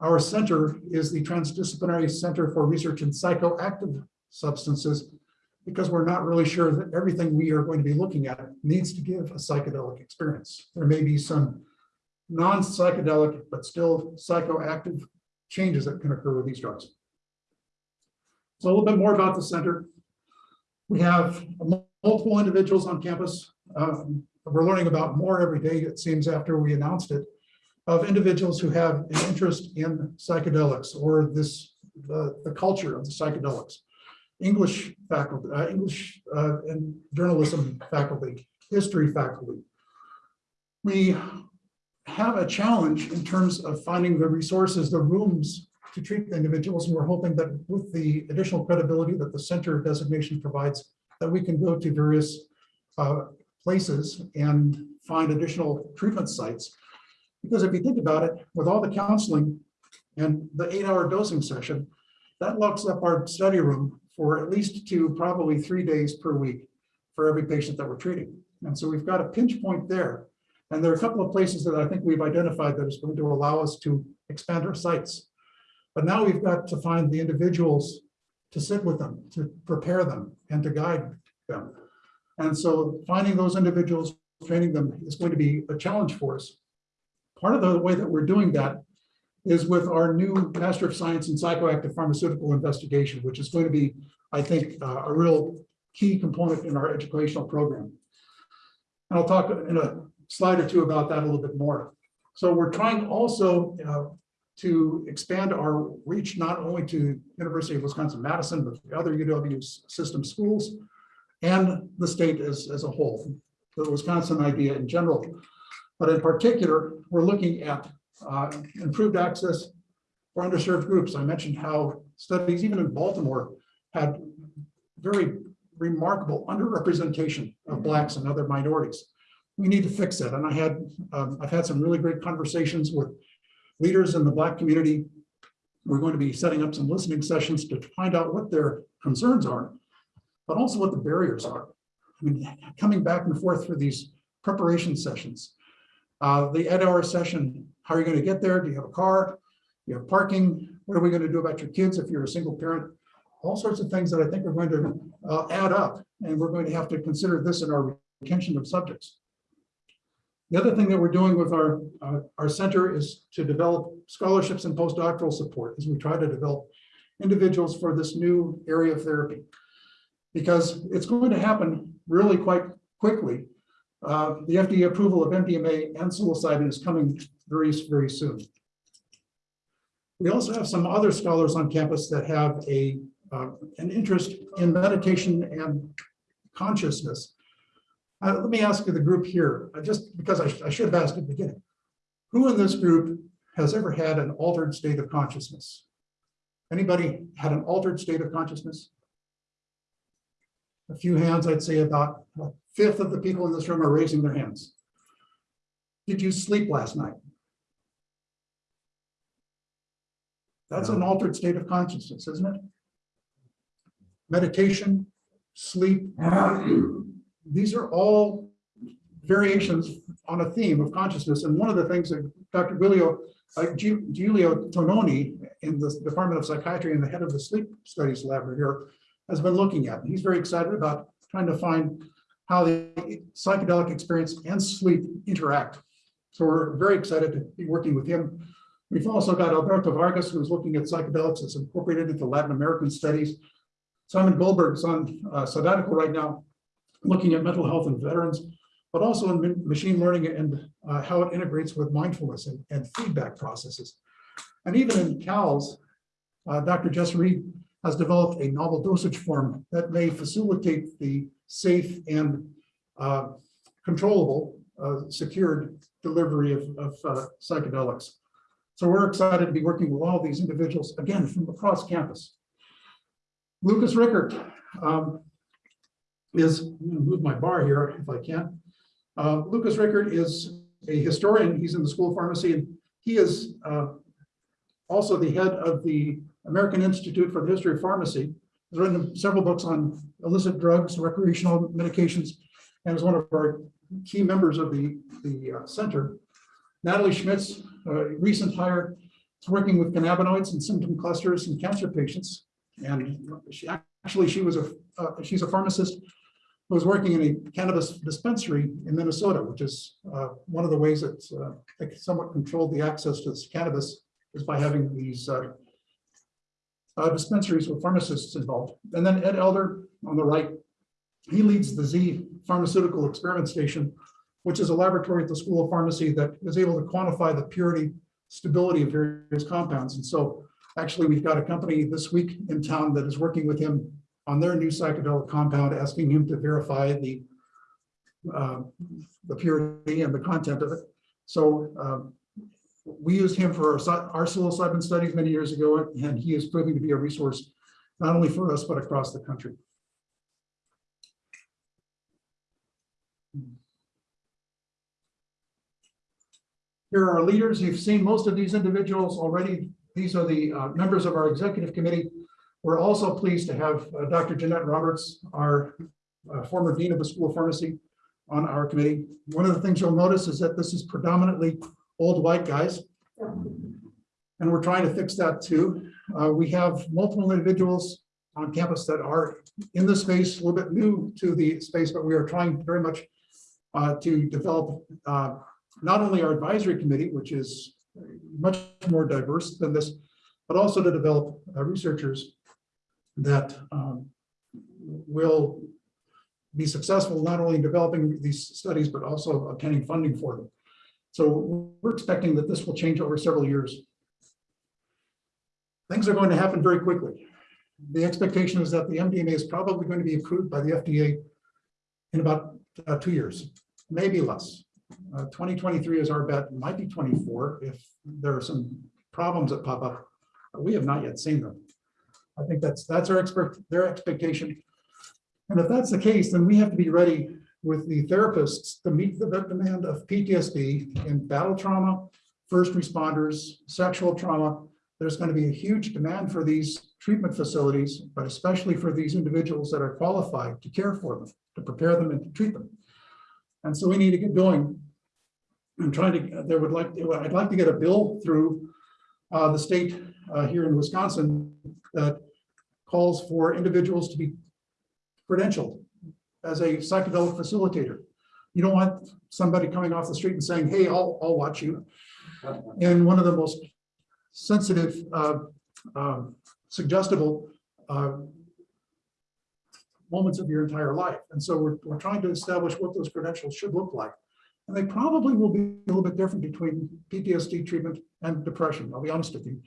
our center is the Transdisciplinary Center for Research in Psychoactive Substances, because we're not really sure that everything we are going to be looking at needs to give a psychedelic experience. There may be some non-psychedelic, but still psychoactive changes that can occur with these drugs. So a little bit more about the center. We have multiple individuals on campus. Um, We're learning about more every day, it seems, after we announced it, of individuals who have an interest in psychedelics or this, the, the culture of the psychedelics. English faculty, uh, English uh, and journalism faculty, history faculty. We have a challenge in terms of finding the resources, the rooms to treat the individuals. And we're hoping that with the additional credibility that the center designation provides, that we can go to various uh, places and find additional treatment sites. Because if you think about it, with all the counseling and the eight-hour dosing session, that locks up our study room for at least two, probably three days per week for every patient that we're treating. And so we've got a pinch point there. And there are a couple of places that I think we've identified that is going to allow us to expand our sites. But now we've got to find the individuals to sit with them, to prepare them and to guide them. And so finding those individuals, training them is going to be a challenge for us. Part of the way that we're doing that is with our new Master of Science in Psychoactive Pharmaceutical Investigation, which is going to be, I think, uh, a real key component in our educational program. And I'll talk in a slide or two about that a little bit more. So we're trying also uh, to expand our reach not only to University of Wisconsin-Madison, but the other UW system schools and the state as, as a whole, the Wisconsin idea in general. But in particular, we're looking at uh, improved access for underserved groups. I mentioned how studies, even in Baltimore, had very remarkable underrepresentation of Blacks and other minorities. We need to fix that. And I had, um, I've had some really great conversations with leaders in the Black community. We're going to be setting up some listening sessions to find out what their concerns are, but also what the barriers are. I mean, coming back and forth for these preparation sessions. Uh, the eight hour session, how are you going to get there? Do you have a car? Do you have parking? What are we going to do about your kids if you're a single parent? All sorts of things that I think are going to uh, add up, and we're going to have to consider this in our retention of subjects. The other thing that we're doing with our, uh, our center is to develop scholarships and postdoctoral support as we try to develop individuals for this new area of therapy. Because it's going to happen really quite quickly. Uh, the FDA approval of MDMA and psilocybin is coming very, very soon. We also have some other scholars on campus that have a, uh, an interest in meditation and consciousness. Uh, let me ask you the group here, uh, just because I, I should have asked at the beginning. Who in this group has ever had an altered state of consciousness? Anybody had an altered state of consciousness? A few hands, I'd say about a fifth of the people in this room are raising their hands. Did you sleep last night? That's an altered state of consciousness, isn't it? Meditation, sleep, these are all variations on a theme of consciousness. And one of the things that Dr. Giulio, uh, Giulio Tononi in the Department of Psychiatry and the head of the sleep studies lab here has been looking at. He's very excited about trying to find how the psychedelic experience and sleep interact. So we're very excited to be working with him. We've also got Alberto Vargas, who's looking at psychedelics as incorporated into Latin American studies. Simon Goldberg's on uh, sabbatical right now, looking at mental health in veterans, but also in machine learning and uh, how it integrates with mindfulness and, and feedback processes. And even in CALS, uh, Dr. Jess Reed has developed a novel dosage form that may facilitate the safe and uh, controllable, uh, secured delivery of, of uh, psychedelics. So we're excited to be working with all these individuals, again, from across campus. Lucas Richert um, is, move my bar here if I can. Uh, Lucas Richert is a historian. He's in the School of Pharmacy, and he is uh, also the head of the American Institute for the History of Pharmacy. has written several books on illicit drugs, recreational medications, and is one of our key members of the, the uh, center. Natalie Schmitz, a recent hire, is working with cannabinoids and symptom clusters in cancer patients. And she, actually, she was a, uh, she's a pharmacist who was working in a cannabis dispensary in Minnesota, which is uh, one of the ways that uh, somewhat controlled the access to this cannabis is by having these uh, uh, dispensaries with pharmacists involved. And then Ed Elder on the right, he leads the Zeeh Pharmaceutical Experiment Station, which is a laboratory at the School of Pharmacy that is able to quantify the purity, stability of various compounds. And so actually, we've got a company this week in town that is working with him on their new psychedelic compound, asking him to verify the uh, the purity and the content of it. So um, we used him for our our psilocybin studies many years ago, and he is proving to be a resource not only for us, but across the country. Here are our leaders. You've seen most of these individuals already. These are the uh, members of our executive committee. We're also pleased to have uh, Dr. Jeanette Roberts, our uh, former dean of the School of Pharmacy, on our committee. One of the things you'll notice is that this is predominantly old white guys. And we're trying to fix that too. Uh, we have multiple individuals on campus that are in the space, a little bit new to the space, but we are trying very much uh, to develop uh, not only our advisory committee, which is much more diverse than this, but also to develop uh, researchers that um, will be successful not only in developing these studies, but also obtaining funding for them. So we're expecting that this will change over several years. Things are going to happen very quickly. The expectation is that the MDMA is probably going to be approved by the FDA in about uh, two years, maybe less. Uh, 2023 is our bet, It might be 24 if there are some problems that pop up. We have not yet seen them. I think that's, that's our expert, their expectation. And if that's the case, then we have to be ready with the therapists to meet the demand of PTSD in battle trauma, first responders, sexual trauma. There's going to be a huge demand for these treatment facilities, but especially for these individuals that are qualified to care for them, to prepare them and to treat them. And so we need to get going. I'm trying to, there would like, I'd like to get a bill through uh, the state uh, here in Wisconsin that calls for individuals to be credentialed as a psychedelic facilitator. You don't want somebody coming off the street and saying, hey, I'll, I'll watch you. And one of the most sensitive, uh, um, suggestible uh, moments of your entire life. And so we're, we're trying to establish what those credentials should look like. And they probably will be a little bit different between PTSD treatment and depression. I'll be honest with you.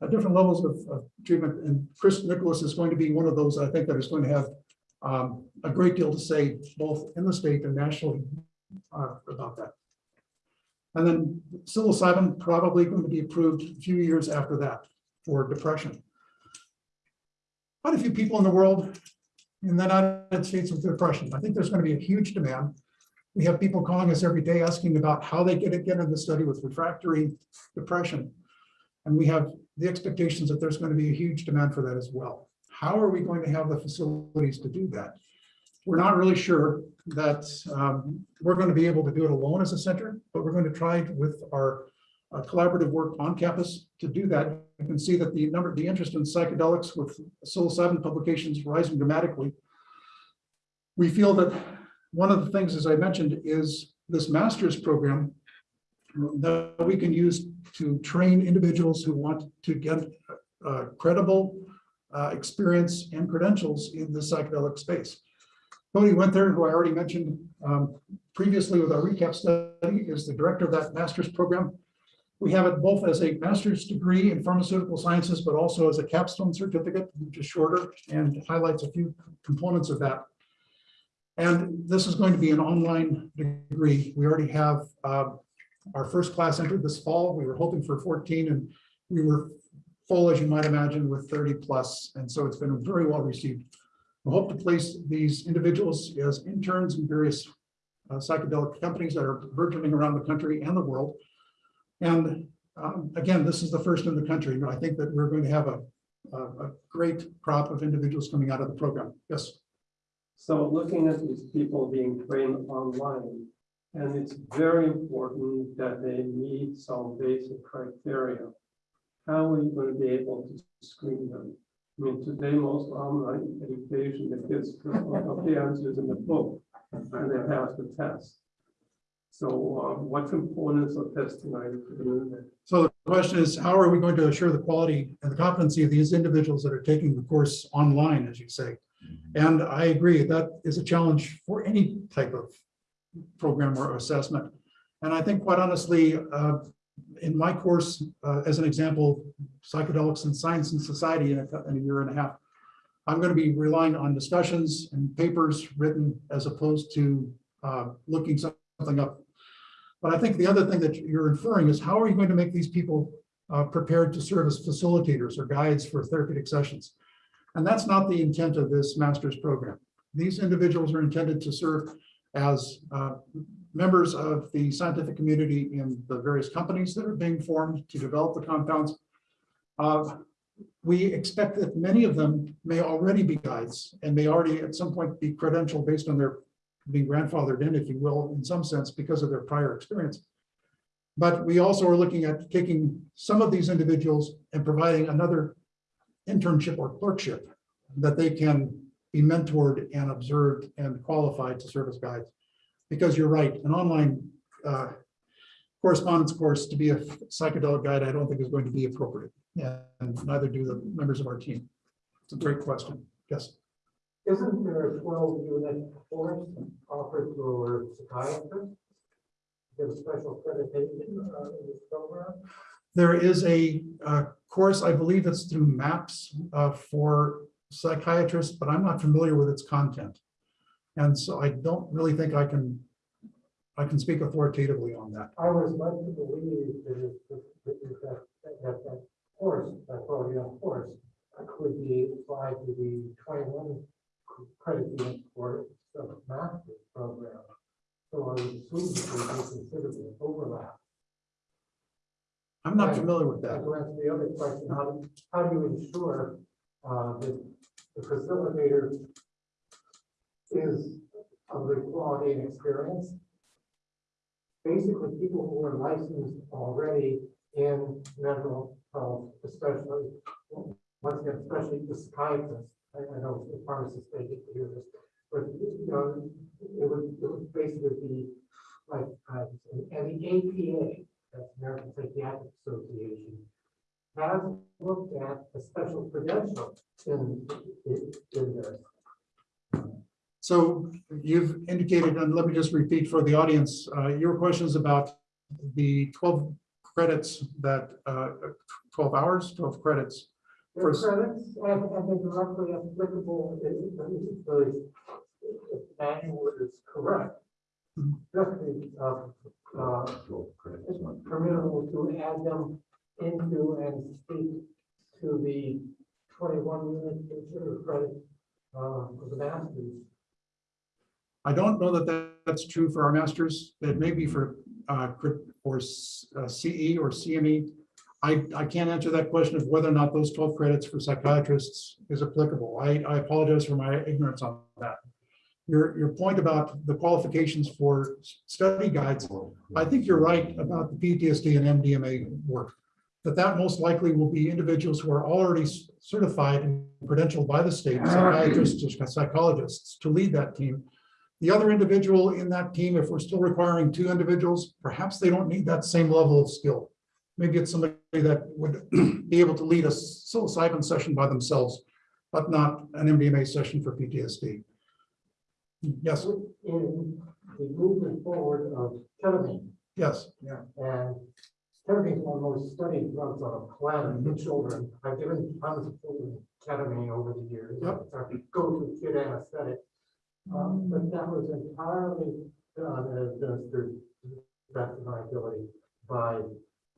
At different levels of, of treatment, and Chris Nicholas is going to be one of those, I think, that is going to have um, a great deal to say, both in the state and nationally, uh, about that. And then psilocybin probably going to be approved a few years after that for depression. Quite a few people in the world in the United States with depression. I think there's going to be a huge demand. We have people calling us every day asking about how they get get in the study with refractory depression. And we have the expectations that there's going to be a huge demand for that as well. How are we going to have the facilities to do that? We're not really sure. that um, we're going to be able to do it alone as a center, but we're going to try with our uh, collaborative work on campus to do that. You can see that the number, the interest in psychedelics with psilocybin publications rising dramatically. We feel that one of the things, as I mentioned, is this master's program that we can use to train individuals who want to get uh, credible uh, experience and credentials in the psychedelic space. Tony Wenthur, who I already mentioned um, previously with our recap study, is the director of that master's program. We have it both as a master's degree in pharmaceutical sciences, but also as a capstone certificate, which is shorter and highlights a few components of that. And this is going to be an online degree. We already have uh, our first class entered this fall. We were hoping for 14 and we were full, as you might imagine, with 30. And so it's been very well received. We hope to place these individuals as interns in various uh, psychedelic companies that are burgeoning around the country and the world. And um, again, this is the first in the country. I think that we're going to have a, a, a great crop of individuals coming out of the program. Yes. So looking at these people being trained online, and it's very important that they meet some basic criteria. How are you going to be able to screen them? I mean, today, most online education, the kids just look up the answers in the book and they pass the test. So uh, what components of testing are you doing there? So the question is, how are we going to assure the quality and the competency of these individuals that are taking the course online, as you say? And I agree, that is a challenge for any type of program or assessment. And I think quite honestly, uh, in my course, uh, as an example, psychedelics and science and society in a, in a year and a half, I'm going to be relying on discussions and papers written as opposed to uh, looking something up. But I think the other thing that you're inferring is how are you going to make these people uh, prepared to serve as facilitators or guides for therapeutic sessions? And that's not the intent of this master's program. These individuals are intended to serve as uh, members of the scientific community in the various companies that are being formed to develop the compounds. Uh, We expect that many of them may already be guides and may already at some point be credentialed based on their being grandfathered in, if you will, in some sense, because of their prior experience. But we also are looking at taking some of these individuals and providing another internship or clerkship that they can be mentored and observed and qualified to serve as guides. Because you're right, an online uh, correspondence course to be a psychedelic guide, I don't think is going to be appropriate. And neither do the members of our team. It's a great question. Yes. Isn't there a twelve unit course offered for psychiatrists? A special accreditation uh, in this program? There is a uh, course, I believe it's through MAPS uh, for psychiatrists, but I'm not familiar with its content. And so I don't really think I can, I can speak authoritatively on that. I was led to believe that that, that, that, that, that course, that twelve unit course uh, could be applied to the twenty-one credit unit for the master's program. So I would assume that there would be considerable overlap. I'm not Right. familiar with And that. to answer the other question, how, do- how do you ensure uh, that the facilitator is of the quality and experience? Basically, people who are licensed already in mental health, especially, once again, especially the psychiatrists. I, I know the pharmacists, they get to hear this, but, you know, it would, it would basically be like, uh, and the APA, that's American Psychiatric Association, has looked at a special credential in, in, in this. So you've indicated, and let me just repeat for the audience, uh, your questions about the 12 credits that, uh, 12 hours, 12 credits. The First- credits and, and they're directly applicable, if, if the manual is correct. Mhm. Directly, uh, uh, it's permissible to add them into and speak to the twenty-one unit considered credit, uh, for the masters. I don't know that that- that's true for our masters. It may be for, uh, S- uh, CE or CME. I, I can't answer that question of whether or not those 12 credits for psychiatrists is applicable. I, I apologize for my ignorance on that. your, your point about the qualifications for study guides, I think you're right about the PTSD and MDMA work. That that most likely will be individuals who are already certified and credentialed by the state, psychiatrists or psychologists to lead that team. The other individual in that team, if we're still requiring two individuals, perhaps they don't need that same level of skill. Maybe it's somebody that would be able to lead a psilocybin session by themselves, but not an MDMA session for PTSD. Yes, In the movement forward of ketamine, yes, Yeah. and ketamine is one of the most studied drugs on the planet in children. I've given tons of children ketamine over the years. Yep. It's our go-to kid anesthetic. Um, but that was entirely and administered to best of my ability by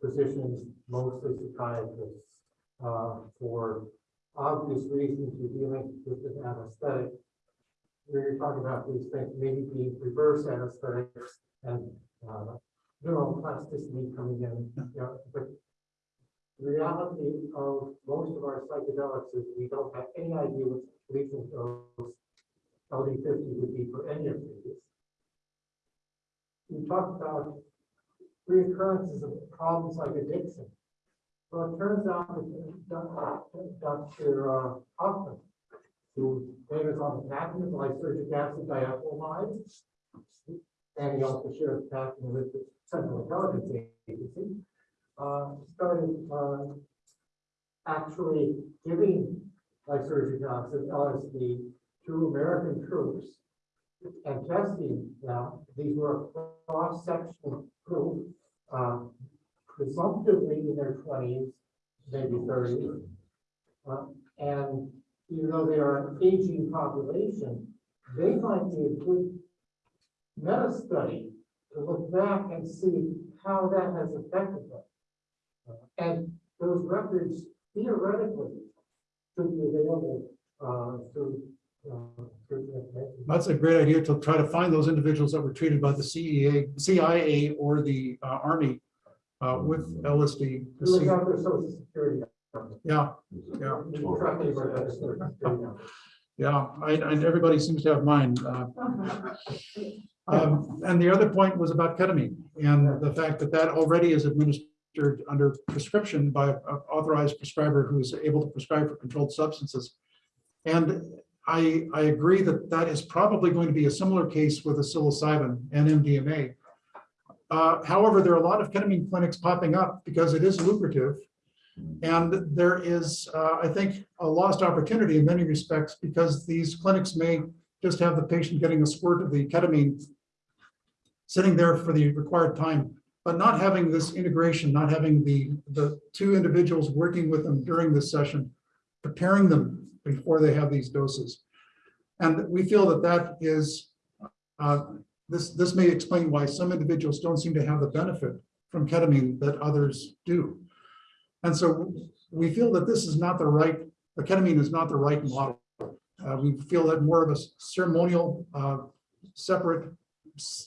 physicians, mostly psychiatrists, uh, for obvious reasons you're dealing with an anesthetic. We're talking about these things, maybe being reverse anesthetics and, uh, neuroplasticity coming in, you know, but the reality of most of our psychedelics is we don't have any idea what's lethal dose LD fifty would be for any of these. We talked about reoccurrences of problems like addiction. Well, it turns out that Dr. Uh, Hofmann, who famous on the patent lysergic acid diethylamide, and he also shares patent with the Central Intelligence Agency, uh, started, uh, actually giving lysergic acid LSD to American troops and testing them. These were cross-sectional group, uh, presumptively in their twenties, maybe thirties. Uh, and even though they are an aging population, they might be a good meta study to look back and see how that has affected them. Uh, And those records theoretically should be available, uh, through, uh, through the information. that's a great idea to try to find those individuals that were treated by the CEA, CIA or the uh, Army uh, with LSD. to Look see- out their social security. Yeah, yeah. You can track anybody by their social security number. yeah, I, and everybody seems to have mine. uh, Um, and the other point was about ketamine and the fact that that already is administered under prescription by an authorized prescriber who is able to prescribe for controlled substances. And I, I agree that that is probably going to be a similar case with a psilocybin and MDMA. Uh, however, there are a lot of ketamine clinics popping up because it is lucrative. And there is, uh, I think, a lost opportunity in many respects because these clinics may just have the patient getting a squirt of the ketamine sitting there for the required time, but not having this integration, not having the, the two individuals working with them during this session, preparing them before they have these doses. And we feel that that is, uh, this, this may explain why some individuals don't seem to have the benefit from ketamine that others do. And so we feel that this is not the right, the ketamine is not the right model. Uh, we feel that more of a ceremonial, uh, separate,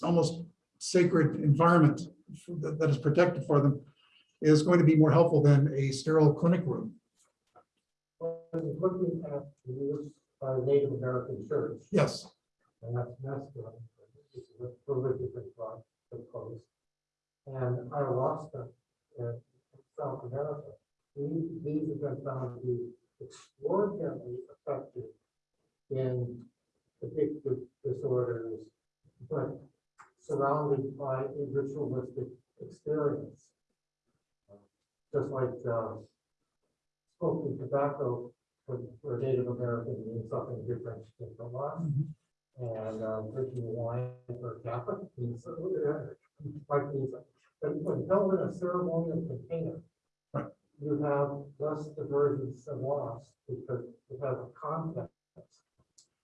almost sacred environment that, that is protected for them is going to be more helpful than a sterile clinic room. When Looking at the use by the Native American church, Yes, and that's mescaline, which is a drug, suppose. And ayahuasca in South America, these, these have been found to be extraordinarily effective in addictive disorders, but surrounded by a ritualistic experience. Just like, uh, smoking tobacco for, for Native American means something different than for us. And, uh, drinking wine for Catholic means, uh, like means, but when held in a ceremonial container, Right. you have less divergence and loss because you have a context.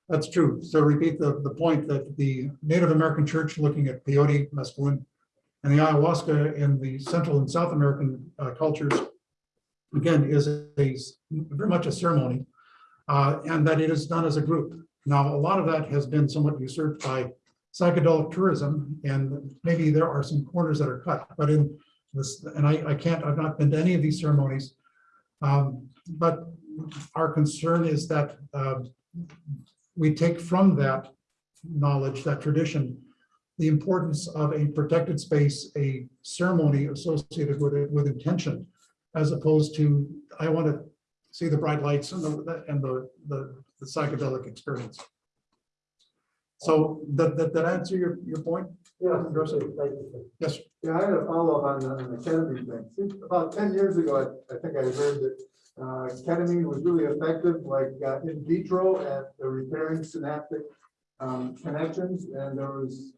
that's true. So repeat the, the point that the Native American church looking at peyote, mescaline, and the ayahuasca in the Central and South American uh, cultures, again, is a, very much a ceremony, uh, and that it is done as a group. Now, a lot of that has been somewhat usurped by psychedelic tourism, and maybe there are some corners that are cut, but in this, and I, I can't, I've not been to any of these ceremonies. Um, But our concern is that um, we take from that knowledge, that tradition, the importance of a protected space, a ceremony associated with it, with intention, as opposed to, I want to see the bright lights and the, and the, the the psychedelic experience. So that, that, that answer your, your point? Yeah, Address it. thank you. Yes. Yeah, I had a follow-up on the, on the ketamine thing. About ten years ago, I, I think I heard that, uh, ketamine was really effective, like, uh, in vitro at the repairing synaptic, um, connections, and there was,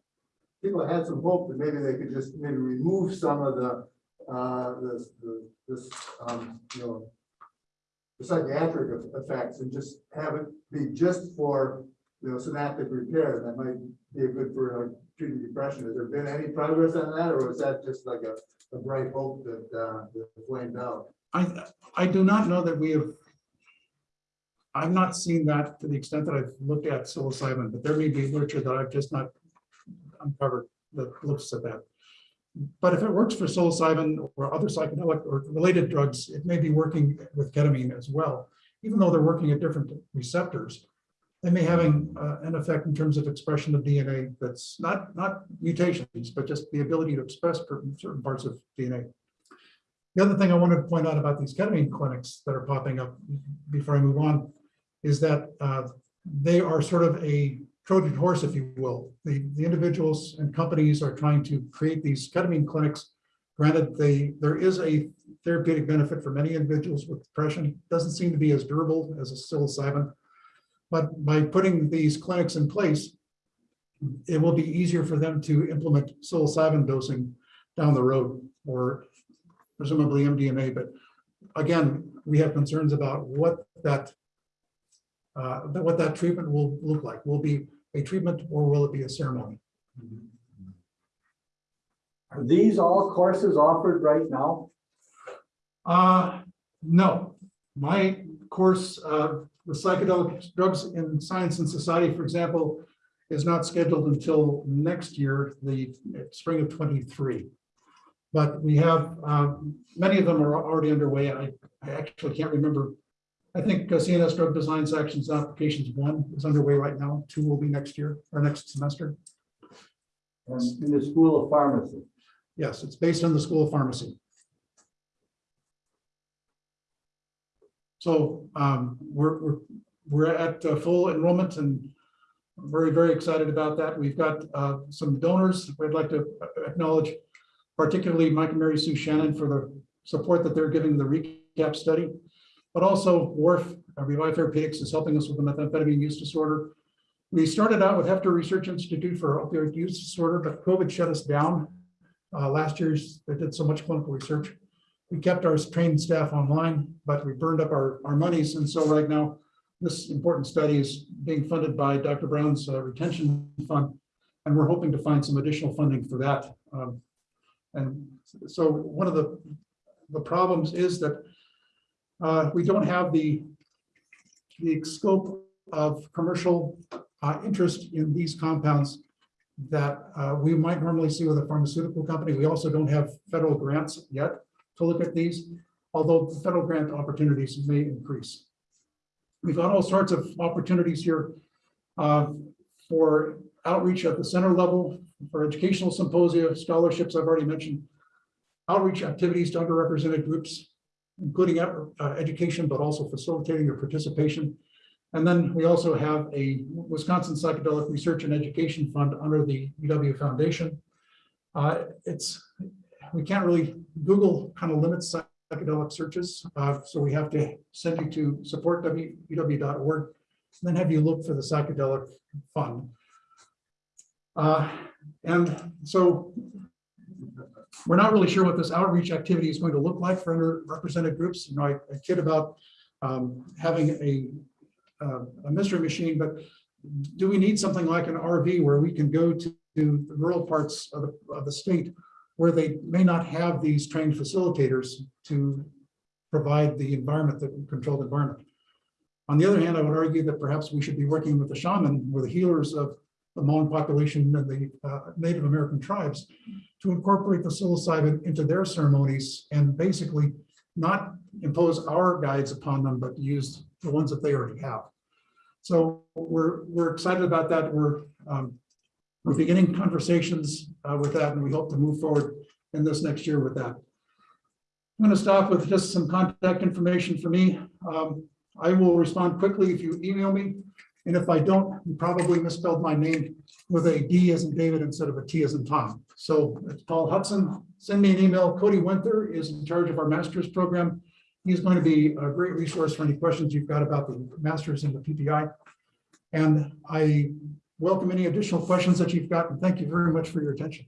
people had some hope that maybe they could just maybe remove some of the, uh, this, the, this, um, you know, the psychiatric effects and just have it be just for, you know, synaptic repair. That might be good for uh, treating depression. Has there been any progress on that, or is that just like a, a bright hope that, uh, that flamed out? I, I do not know that we have. I've not seen that to the extent that I've looked at psilocybin, but there may be literature that I've just not uncovered that looks at that. But if it works for psilocybin or other psychedelic or related drugs, it may be working with ketamine as well. Even though they're working at different receptors, they may having uh, an effect in terms of expression of DNA that's not, not mutations, but just the ability to express certain parts of DNA. The other thing I wanted to point out about these ketamine clinics that are popping up before I move on is that uh, they are sort of a Trojan horse, if you will. The, the individuals and companies are trying to create these ketamine clinics. Granted, they, there is a therapeutic benefit for many individuals with depression. Doesn't seem to be as durable as a psilocybin. But by putting these clinics in place, it will be easier for them to implement psilocybin dosing down the road or presumably MDMA, but again, we have concerns about what that uh, that what that treatment will look like. Will be a treatment or will it be a ceremony? Are these all courses offered right now? Uh, no, my course, uh, the psychedelic drugs in science and society, for example, is not scheduled until next year, the spring of twenty-three. But we have, um, many of them are already underway. I, I actually can't remember. I think uh, CNS Drug Design Sections Applications One is underway right now. Two will be next year or next semester. And in the School of Pharmacy? Yes, it's based on the School of Pharmacy. So um, we're, we're, we're at uh, full enrollment and I'm very, very excited about that. We've got uh, some donors. I'd like to acknowledge particularly Mike and Mary Sue Shannon for the support that they're giving the recap study. But also WARF, uh, Revive Therapeutics is helping us with the methamphetamine use disorder. We started out with Heffter Research Institute for opioid use disorder, but COVID shut us down. Uh, last year, they did so much clinical research. We kept our trained staff online, but we burned up our, our monies. And so right now, this important study is being funded by Dr. Brown's uh, retention fund. And we're hoping to find some additional funding for that. Um, And so one of the, the problems is that uh, we don't have the, the scope of commercial uh, interest in these compounds that uh, we might normally see with a pharmaceutical company. We also don't have federal grants yet to look at these, although the federal grant opportunities may increase. We've got all sorts of opportunities here uh, for outreach at the center level, for educational symposia, scholarships I've already mentioned, outreach activities to underrepresented groups, including uh, education, but also facilitating your participation. And then we also have a Wisconsin Psychedelic Research and Education Fund under the UW Foundation. Uh, It's, we can't really, Google kind of limits psychedelic searches. uh, So we have to send you to support.uw.org, and then have you look for the psychedelic fund. Uh, And so we're not really sure what this outreach activity is going to look like for underrepresented groups. You know, I I kid about um, having a, uh, a mystery machine, but do we need something like an RV where we can go to to the rural parts of the, of the state where they may not have these trained facilitators to provide the environment, the controlled environment. On the other hand, I would argue that perhaps we should be working with the shaman, with the healers of the Hmong population and the uh, Native American tribes to incorporate the psilocybin into their ceremonies and basically not impose our guides upon them, but use the ones that they already have. So we're, we're excited about that. We're um, we're beginning conversations uh, with that, and we hope to move forward in this next year with that. I'm going to stop with just some contact information for me. Um, I will respond quickly if you email me. And if I don't, you probably misspelled my name with a D as in David instead of a T as in Tom. So it's Paul Hutson. Send me an email. Cody Wenthur is in charge of our master's program. He's going to be a great resource for any questions you've got about the masters in the PPI. And I welcome any additional questions that you've got, and thank you very much for your attention.